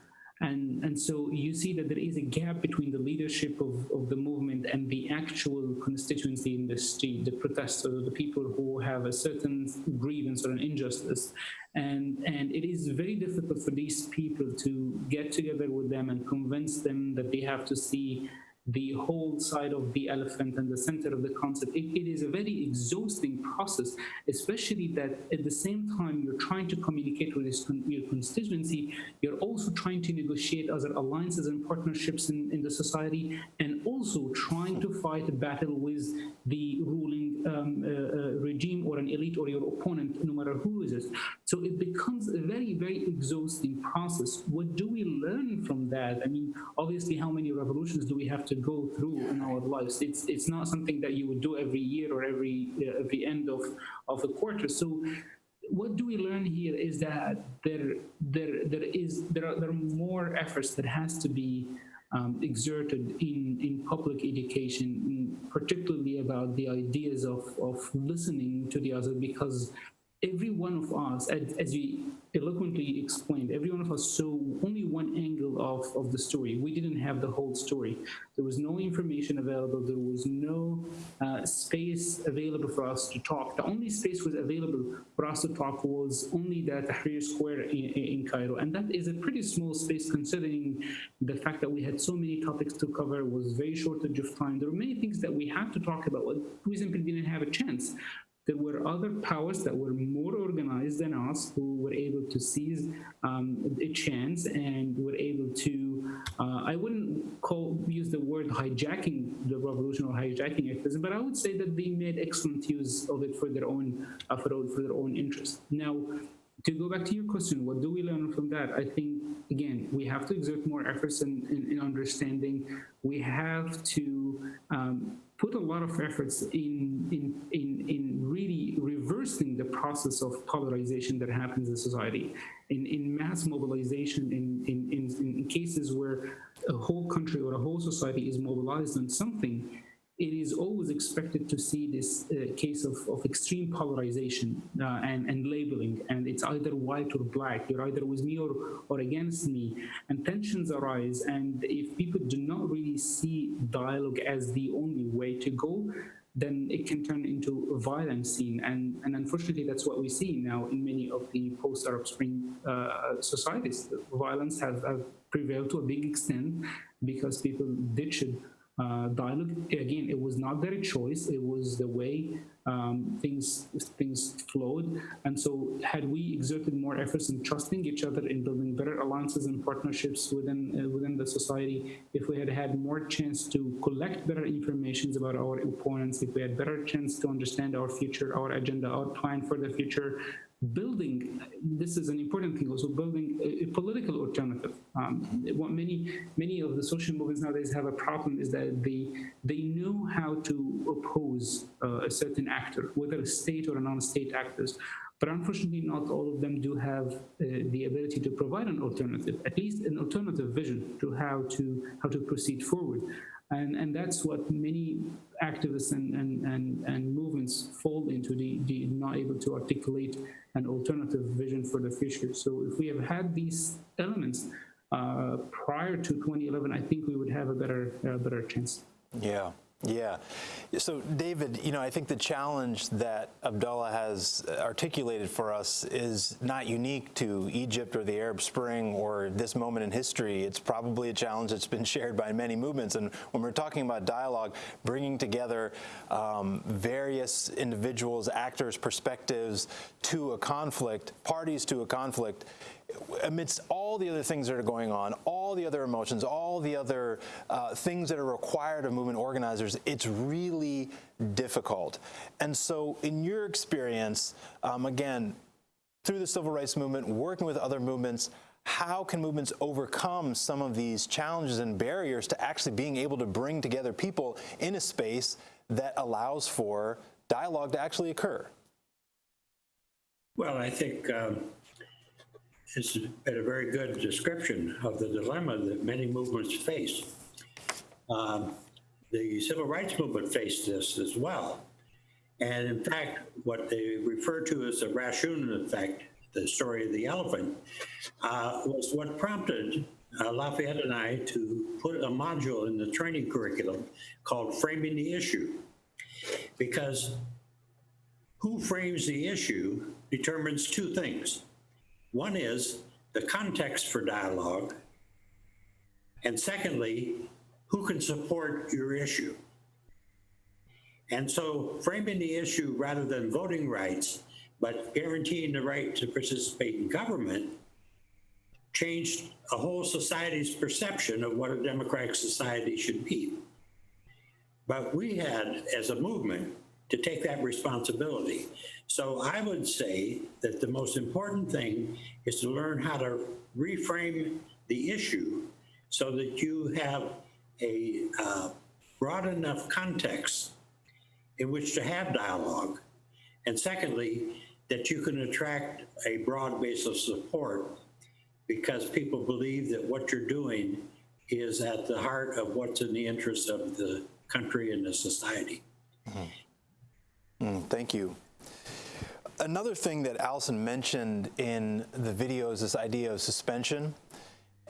And, and so you see that there is a gap between the leadership of, of the movement and the actual constituency in the street, the protesters, the people who have a certain grievance or an injustice. And, and it is very difficult for these people to get together with them and convince them that they have to see the whole side of the elephant and the center of the concept. It, it is a very exhausting process, especially that at the same time you're trying to communicate with this, your constituency, you're also trying to negotiate other alliances and partnerships in, in the society, and also trying to fight a battle with the ruling um, uh, uh, regime or an elite or your opponent, no matter who is it. So it becomes a very, very exhausting process. What do we learn from that? I mean, obviously, how many revolutions do we have to go through in our lives? It's it's not something that you would do every year or every uh, every end of of a quarter. So what do we learn here is that there there there is there are there are more efforts that has to be um, exerted in in public education, particularly about the ideas of of listening to the other, because every one of us, as, as we eloquently explained, every one of us saw only one angle of, of the story. We didn't have the whole story. There was no information available. There was no uh, space available for us to talk. The only space was available for us to talk was only the Tahrir Square in, in Cairo. And that is a pretty small space considering the fact that we had so many topics to cover, was very shortage of time. There were many things that we had to talk about. But we simply didn't have a chance there were other powers that were more organized than us who were able to seize um, a chance and were able to, uh, I wouldn't call use the word hijacking the revolution or hijacking activism, but I would say that they made excellent use of it for their own, uh, for, for their own interest. Now, to go back to your question, what do we learn from that? I think, again, we have to exert more efforts in, in, in understanding. We have to um, put a lot of efforts in, in, in, in really reversing the process of polarization that happens in society, in, in mass mobilization, in, in, in, in cases where a whole country or a whole society is mobilized on something, it is always expected to see this uh, case of, of extreme polarization uh, and, and labeling, and it's either white or black, you're either with me or, or against me, and tensions arise, and if people do not really see dialogue as the only way to go, then it can turn into a violent scene. And, and unfortunately, that's what we see now in many of the post-Arab Spring uh, societies. Violence has, has prevailed to a big extent because people ditched uh, dialogue. Again, it was not their choice. It was the way um, things things flowed. And so, had we exerted more efforts in trusting each other, in building better alliances and partnerships within uh, within the society, if we had had more chance to collect better information about our opponents, if we had better chance to understand our future, our agenda, our plan for the future, building, this is an important thing also, building a, a political alternative. Um, what many, many of the social movements nowadays have a problem is that they, they know how to oppose uh, a certain actor, whether a state or a non-state actors. But unfortunately, not all of them do have uh, the ability to provide an alternative, at least an alternative vision to how to how to proceed forward. And, and that's what many activists and, and, and, and movements fall into, the, the not able to articulate an alternative vision for the future. So if we have had these elements uh, prior to 2011, I think we would have a better, uh, better chance. Yeah. Yeah. So, David, you know, I think the challenge that Abdullah has articulated for us is not unique to Egypt or the Arab Spring or this moment in history. It's probably a challenge that's been shared by many movements. And when we're talking about dialogue, bringing together um, various individuals, actors, perspectives to a conflict, parties to a conflict, amidst all the other things that are going on, all the other emotions, all the other uh, things that are required of movement organizers, it's really difficult. And so in your experience, um, again, through the civil rights movement, working with other movements, how can movements overcome some of these challenges and barriers to actually being able to bring together people in a space that allows for dialogue to actually occur? Well, I think um, it's been a very good description of the dilemma that many movements face. Um, the civil rights movement faced this as well. And in fact, what they refer to as the Rashomon effect, the story of the elephant, uh, was what prompted uh, Lafayette and I to put a module in the training curriculum called Framing the Issue. Because who frames the issue determines two things. One is the context for dialogue, and secondly, who can support your issue. And so framing the issue rather than voting rights, but guaranteeing the right to participate in government changed a whole society's perception of what a democratic society should be. But we had, as a movement, to take that responsibility. So I would say that the most important thing is to learn how to reframe the issue so that you have a uh, broad enough context in which to have dialogue. And secondly, that you can attract a broad base of support because people believe that what you're doing is at the heart of what's in the interest of the country and the society. Mm, thank you. Another thing that Allison mentioned in the video is this idea of suspension,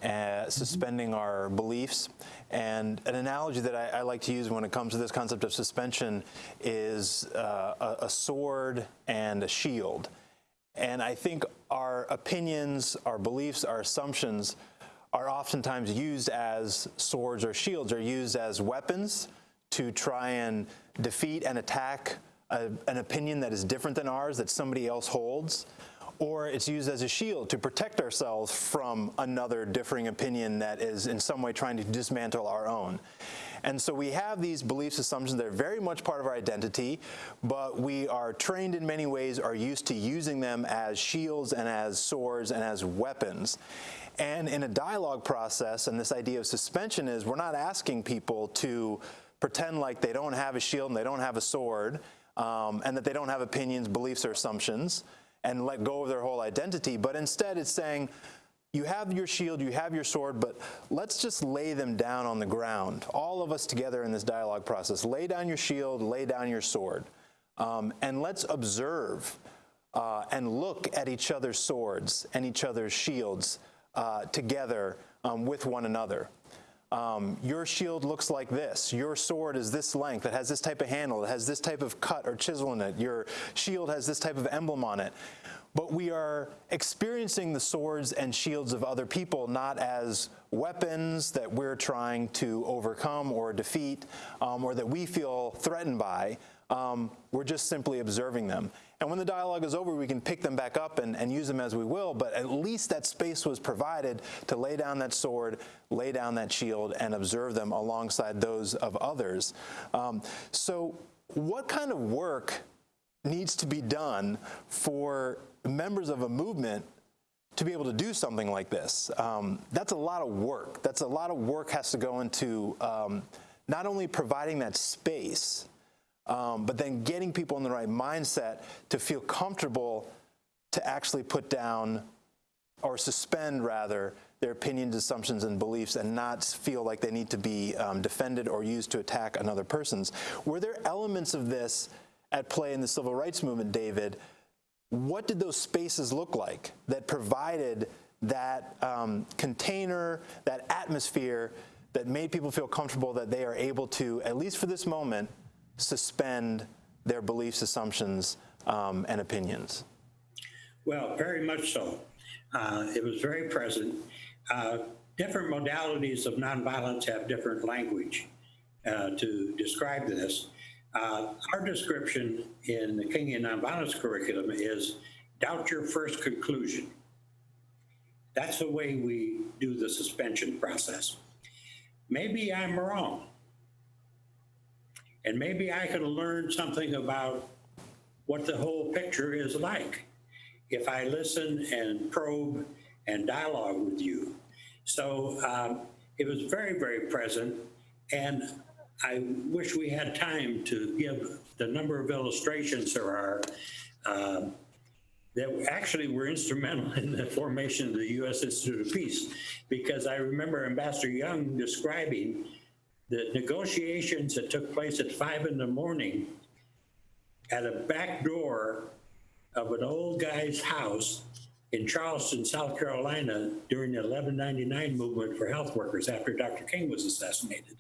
uh, suspending our beliefs. And an analogy that I, I, like to use when it comes to this concept of suspension is uh, a, a sword and a shield. And I think our opinions, our beliefs, our assumptions are oftentimes used as swords or shields, or used as weapons to try and defeat and attack a, an opinion that is different than ours that somebody else holds, or it's used as a shield to protect ourselves from another differing opinion that is in some way trying to dismantle our own. And so we have these beliefs, assumptions that are very much part of our identity, but we are trained in many ways, are used to using them as shields and as swords and as weapons. And in a dialogue process, and this idea of suspension is we're not asking people to pretend like they don't have a shield and they don't have a sword, um, and that they don't have opinions, beliefs, or assumptions, and let go of their whole identity. But instead, it's saying, you have your shield, you have your sword, but let's just lay them down on the ground. All of us together in this dialogue process. Lay down your shield, lay down your sword, um, and let's observe uh, and look at each other's swords and each other's shields uh, together um, with one another. Um, your shield looks like this. Your sword is this length. It has this type of handle. It has this type of cut or chisel in it. Your shield has this type of emblem on it. But we are experiencing the swords and shields of other people not as weapons that we're trying to overcome or defeat um, or that we feel threatened by. Um, we're just simply observing them. And when the dialogue is over, we can pick them back up and, and, use them as we will, but at least that space was provided to lay down that sword, lay down that shield, and observe them alongside those of others. Um, so what kind of work needs to be done for members of a movement to be able to do something like this? Um, that's a lot of work. That's a lot of work has to go into um, not only providing that space, um, but then getting people in the right mindset to feel comfortable to actually put down or suspend rather their opinions, assumptions, and beliefs and not feel like they need to be um, defended or used to attack another person's. Were there elements of this at play in the civil rights movement, David? What did those spaces look like that provided that um, container, that atmosphere that made people feel comfortable that they are able to, at least for this moment, suspend their beliefs, assumptions, um, and opinions? Well, very much so. Uh, it was very present. Uh, different modalities of nonviolence have different language uh, to describe this. Uh, our description in the Kingian nonviolence curriculum is doubt your first conclusion. That's the way we do the suspension process. Maybe I'm wrong. And maybe I could learn something about what the whole picture is like if I listen and probe and dialogue with you. So um, it was very, very present. And I wish we had time to give the number of illustrations there are um, that actually were instrumental in the formation of the U.S. Institute of Peace. Because I remember Ambassador Young describing the negotiations that took place at five in the morning at a back door of an old guy's house in Charleston, South Carolina during the 1199 movement for health workers after Dr. King was assassinated.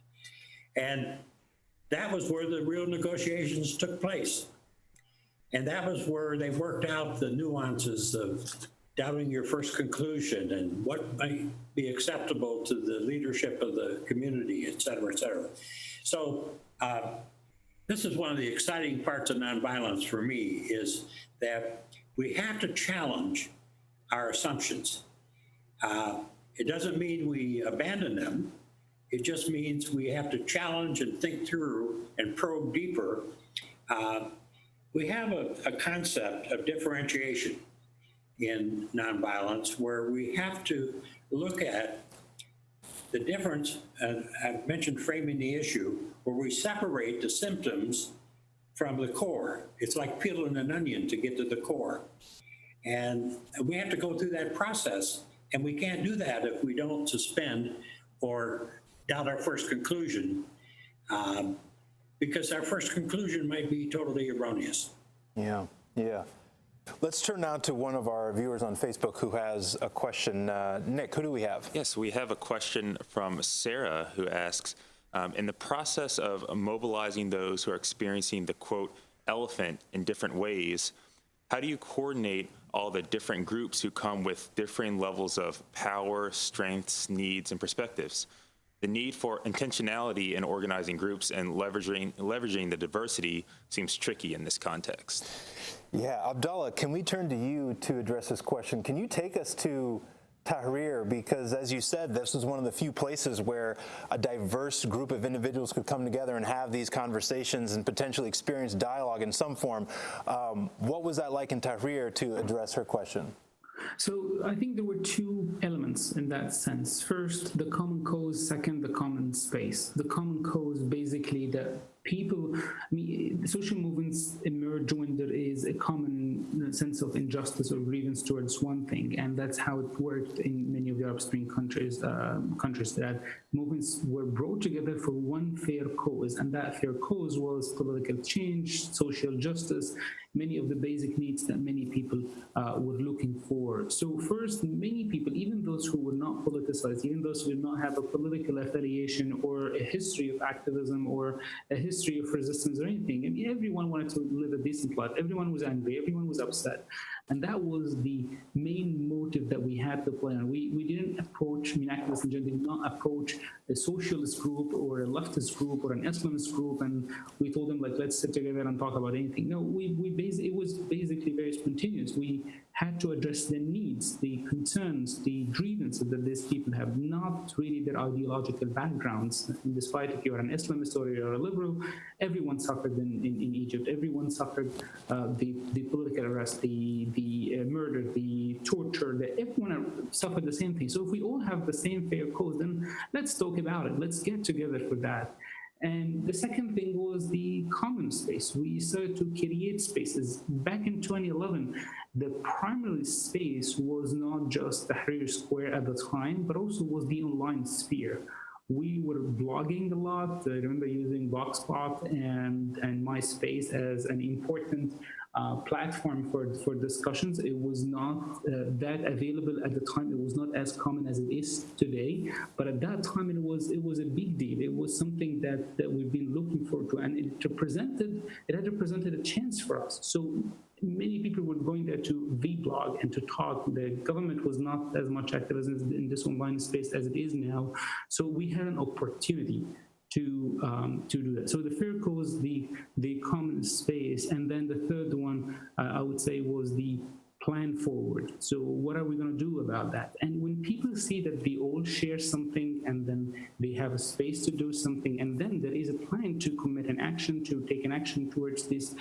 And that was where the real negotiations took place. And that was where they worked out the nuances of doubting your first conclusion and what might be acceptable to the leadership of the community, et cetera, et cetera. So uh, this is one of the exciting parts of nonviolence for me is that we have to challenge our assumptions. Uh, it doesn't mean we abandon them. It just means we have to challenge and think through and probe deeper. Uh, we have a, a concept of differentiation in nonviolence where we have to look at the difference, I've mentioned framing the issue, where we separate the symptoms from the core. It's like peeling an onion to get to the core. And we have to go through that process, and we can't do that if we don't suspend or doubt our first conclusion, um, because our first conclusion might be totally erroneous. Yeah, yeah. Let's turn now to one of our viewers on Facebook who has a question. Uh, Nick, who do we have? Yes, we have a question from Sarah who asks, um, in the process of mobilizing those who are experiencing the quote elephant in different ways, how do you coordinate all the different groups who come with differing levels of power, strengths, needs, and perspectives? The need for intentionality in organizing groups and leveraging, leveraging the diversity seems tricky in this context. Yeah, Abdullah, can we turn to you to address this question? Can you take us to Tahrir? Because as you said, this was one of the few places where a diverse group of individuals could come together and have these conversations and potentially experience dialogue in some form. Um, what was that like in Tahrir to address her question? So I think there were two elements in that sense. First, the common cause. Second, the common space. The common cause, basically, that people, I mean, social movements emerge when there is a common sense of injustice or grievance towards one thing, and that's how it worked in many of the Arab Spring countries. Uh, countries that movements were brought together for one fair cause, and that fair cause was political change, social justice, many of the basic needs that many people uh, were looking for. So first, many people, even those who were not politicized, even those who did not have a political affiliation or a history of activism or a history of resistance or anything, I mean, everyone wanted to live a decent life. Everyone was angry. Everyone was upset. And that was the main motive that we had to play on. We, we didn't approach, I mean, activists in general did not approach a socialist group or a leftist group or an Islamist group and we told them, like, let's sit together and talk about anything. No, we, we it was basically very spontaneous. We had to address the needs, the concerns, the grievances that these people have, not really their ideological backgrounds. And despite if you're an Islamist or you're a liberal, everyone suffered in, in, in Egypt. Everyone suffered uh, the, the political arrest, the, the uh, murder, the torture, the, everyone suffered the same thing. So if we all have the same fair cause, then let's talk about it. Let's get together for that. And the second thing was the common space. We started to create spaces. Back in 2011, the primary space was not just the Tahrir Square at the time, but also was the online sphere. We were blogging a lot. I remember using Blogspot and, and MySpace as an important uh, platform for, for discussions. It was not uh, that available at the time. It was not as common as it is today. But at that time, it was it was a big deal. It was something that, that we've been looking forward to, and it represented it had represented a chance for us. So many people were going there to vlog and to talk. The government was not as much activism in this online space as it is now. So we had an opportunity to um, to do that. So the fair cause, the the common space, and then the third one uh, I would say was the plan forward. So what are we going to do about that? And when people see that they all share something and then they have a space to do something, and then there is a plan to commit an action, to take an action towards this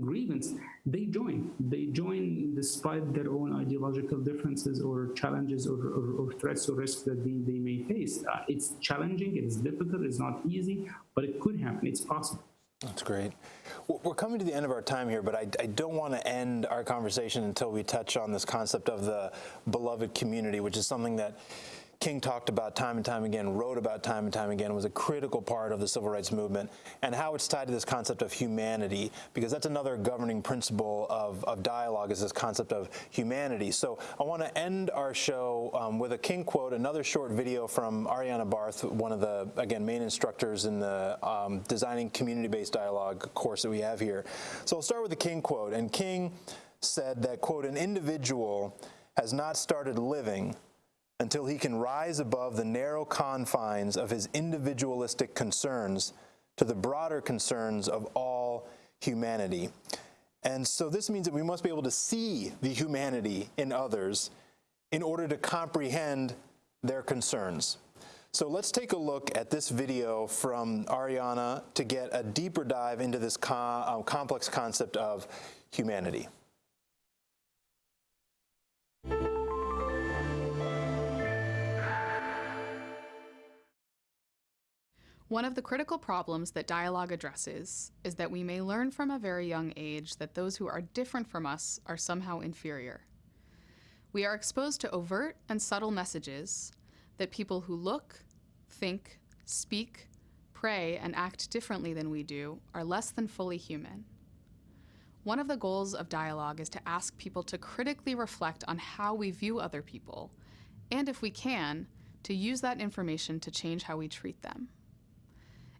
grievance, they join. They join despite their own ideological differences or challenges or, or, or threats or risks that they, they may face. Uh, it's challenging, it's difficult, it's not easy, but it could happen, it's possible. That's great. We're coming to the end of our time here, but I, I, don't want to end our conversation until we touch on this concept of the beloved community, which is something that King talked about time and time again, wrote about time and time again, was a critical part of the civil rights movement, and how it's tied to this concept of humanity, because that's another governing principle of, of dialogue is this concept of humanity. So I want to end our show um, with a King quote, another short video from Ariana Barth, one of the, again, main instructors in the um, Designing Community-Based Dialogue course that we have here. So I'll start with the King quote, and King said that, quote, an individual has not started living until he can rise above the narrow confines of his individualistic concerns to the broader concerns of all humanity. And so this means that we must be able to see the humanity in others in order to comprehend their concerns. So let's take a look at this video from Ariana to get a deeper dive into this uh, complex concept of humanity. One of the critical problems that dialogue addresses is that we may learn from a very young age that those who are different from us are somehow inferior. We are exposed to overt and subtle messages that people who look, think, speak, pray, and act differently than we do are less than fully human. One of the goals of dialogue is to ask people to critically reflect on how we view other people, and if we can, to use that information to change how we treat them.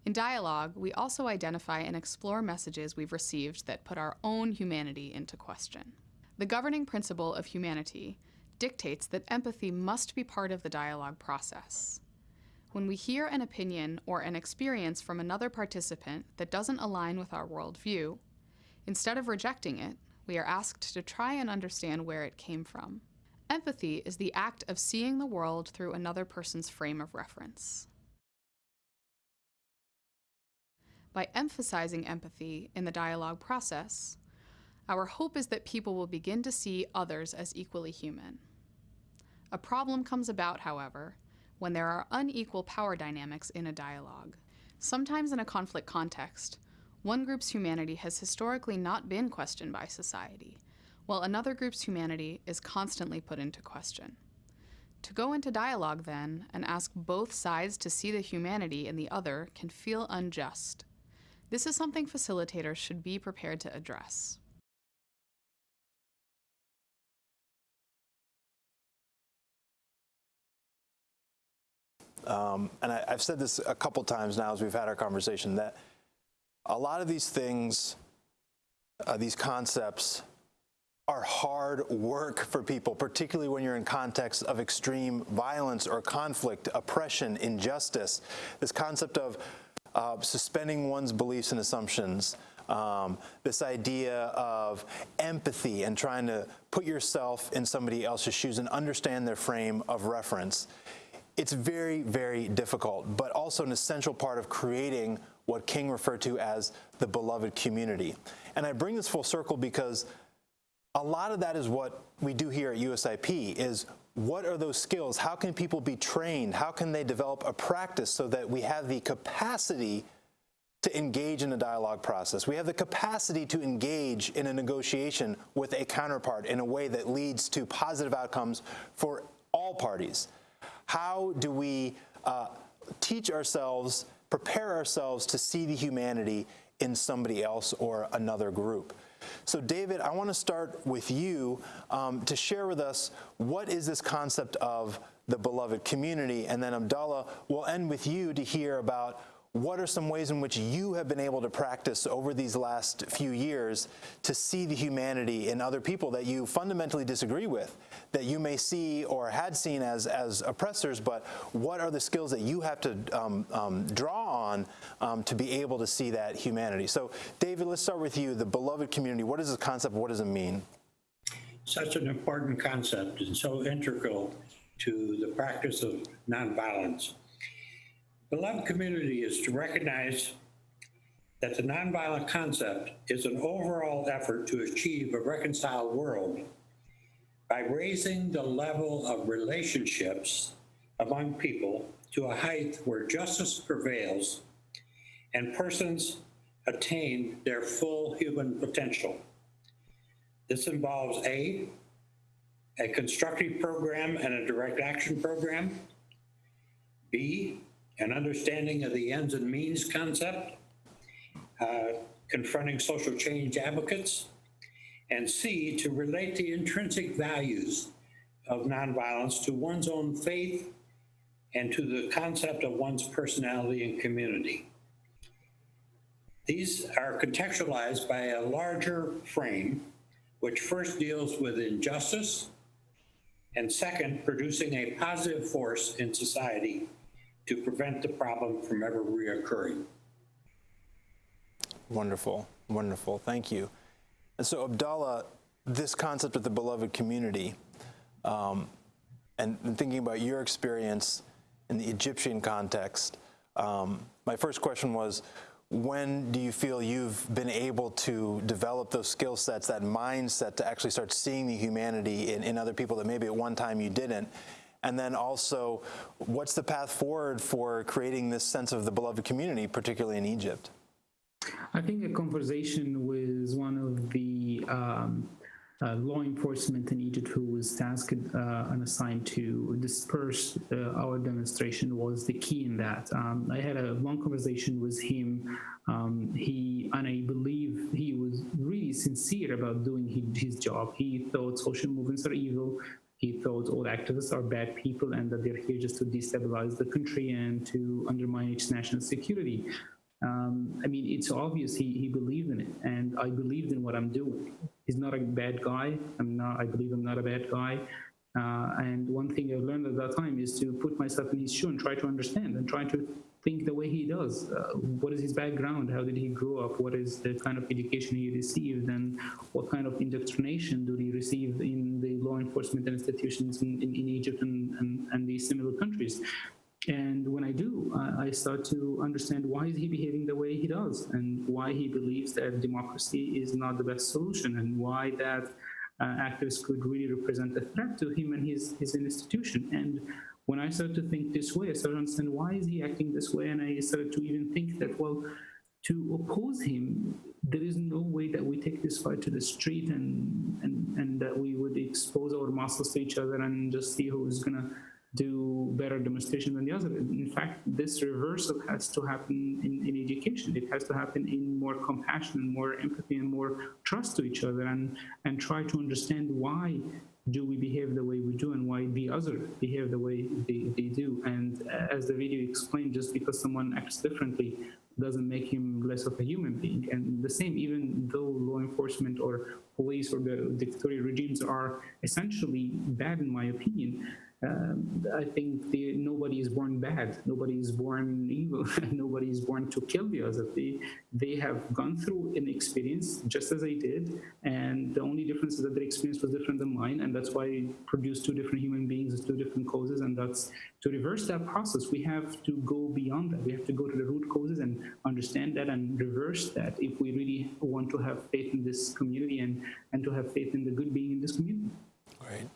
In dialogue, we also identify and explore messages we've received that put our own humanity into question. The governing principle of humanity dictates that empathy must be part of the dialogue process. When we hear an opinion or an experience from another participant that doesn't align with our worldview, instead of rejecting it, we are asked to try and understand where it came from. Empathy is the act of seeing the world through another person's frame of reference. By emphasizing empathy in the dialogue process, our hope is that people will begin to see others as equally human. A problem comes about, however, when there are unequal power dynamics in a dialogue. Sometimes in a conflict context, one group's humanity has historically not been questioned by society, while another group's humanity is constantly put into question. To go into dialogue, then, and ask both sides to see the humanity in the other can feel unjust. This is something facilitators should be prepared to address. Um, and I, have said this a couple times now as we've had our conversation that a lot of these things, uh, these concepts, are hard work for people, particularly when you're in context of extreme violence or conflict, oppression, injustice. This concept of uh, suspending one's beliefs and assumptions, um, this idea of empathy and trying to put yourself in somebody else's shoes and understand their frame of reference. It's very, very difficult, but also an essential part of creating what King referred to as the beloved community. And I bring this full circle because a lot of that is what we do here at USIP is what are those skills? How can people be trained? How can they develop a practice so that we have the capacity to engage in a dialogue process. We have the capacity to engage in a negotiation with a counterpart in a way that leads to positive outcomes for all parties. How do we uh, teach ourselves, prepare ourselves to see the humanity in somebody else or another group? So David, I want to start with you um, to share with us what is this concept of the beloved community, and then Abdullah, we'll end with you to hear about what are some ways in which you have been able to practice over these last few years to see the humanity in other people that you fundamentally disagree with, that you may see or had seen as, as oppressors, but what are the skills that you have to um, um, draw on um, to be able to see that humanity? So, David, let's start with you. The beloved community, what is this concept? What does it mean? Such an important concept and so integral to the practice of nonviolence. Beloved community is to recognize that the nonviolent concept is an overall effort to achieve a reconciled world by raising the level of relationships among people to a height where justice prevails and persons attain their full human potential. This involves A, a constructive program and a direct action program, B, an understanding of the ends and means concept, uh, confronting social change advocates, and C, to relate the intrinsic values of nonviolence to one's own faith and to the concept of one's personality and community. These are contextualized by a larger frame, which first deals with injustice, And second, producing a positive force in society to prevent the problem from ever reoccurring. Wonderful, wonderful. Thank you. And so, Abdallah, this concept of the beloved community, um, and, and, thinking about your experience in the Egyptian context, um, my first question was when do you feel you've been able to develop those skill sets, that mindset to actually start seeing the humanity in, in other people that maybe at one time you didn't? And then also, what's the path forward for creating this sense of the beloved community, particularly in Egypt? I think a conversation with one of the um, uh, law enforcement in Egypt who was tasked uh, and assigned to disperse uh, our demonstration was the key in that. Um, I had a long conversation with him. Um, he and I believe he was really sincere about doing his, his job. He thought social movements are evil. He thought all activists are bad people and that they're here just to destabilize the country and to undermine its national security. Um, I mean, it's obvious he, he believed in it, and I believed in what I'm doing. He's not a bad guy. I'm not. I believe I'm not a bad guy. Uh, and one thing I learned at that time is to put myself in his shoe and try to understand and try to think the way he does. Uh, what is his background? How did he grow up? What is the kind of education he received? And what kind of indoctrination did he receive in the law enforcement institutions in, in, in Egypt and, and, and these similar countries? And when I do, I start to understand why is he behaving the way he does and why he believes that democracy is not the best solution and why that uh, activists could really represent a threat to him and his, his institution. And when I started to think this way, I started to understand why is he acting this way, and I started to even think that, well, to oppose him, there is no way that we take this fight to the street and, and, and that we would expose our muscles to each other and just see who's going to do better demonstration than the other. In fact, this reversal has to happen in, in education. It has to happen in more compassion, and more empathy, and more trust to each other, and and try to understand why do we behave the way we do and why the other behave the way they, they do. And as the video explained, just because someone acts differently doesn't make him less of a human being. And the same, even though law enforcement or police or the dictatorial regimes are essentially bad, in my opinion, um, I think the, nobody is born bad. Nobody is born evil. nobody is born to kill the other. They, they have gone through an experience just as I did, and the only difference is that their experience was different than mine, and that's why I produced two different human beings with two different causes. And that's to reverse that process. We have to go beyond that. We have to go to the root causes and understand that and reverse that if we really want to have faith in this community and and to have faith in the good being in this community. Great.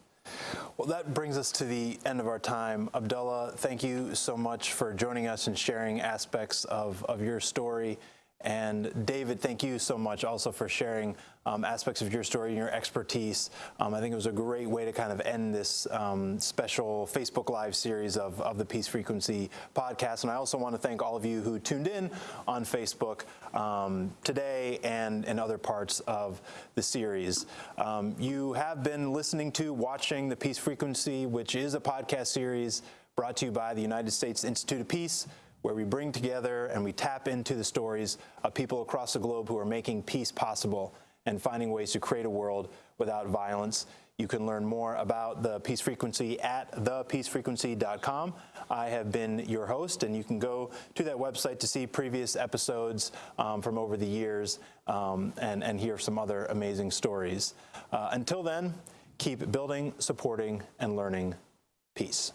Well, that brings us to the end of our time. Abdullah, thank you so much for joining us and sharing aspects of, of your story. And David, thank you so much also for sharing um, aspects of your story and your expertise. Um, I think it was a great way to kind of end this um, special Facebook Live series of, of the Peace Frequency podcast. And I also want to thank all of you who tuned in on Facebook um, today and in other parts of the series. Um, you have been listening to, watching the Peace Frequency, which is a podcast series brought to you by the United States Institute of Peace where we bring together and we tap into the stories of people across the globe who are making peace possible and finding ways to create a world without violence. You can learn more about the Peace Frequency at thepeacefrequency.com. I have been your host, and you can go to that website to see previous episodes um, from over the years um, and, and hear some other amazing stories. Uh, until then, keep building, supporting, and learning peace.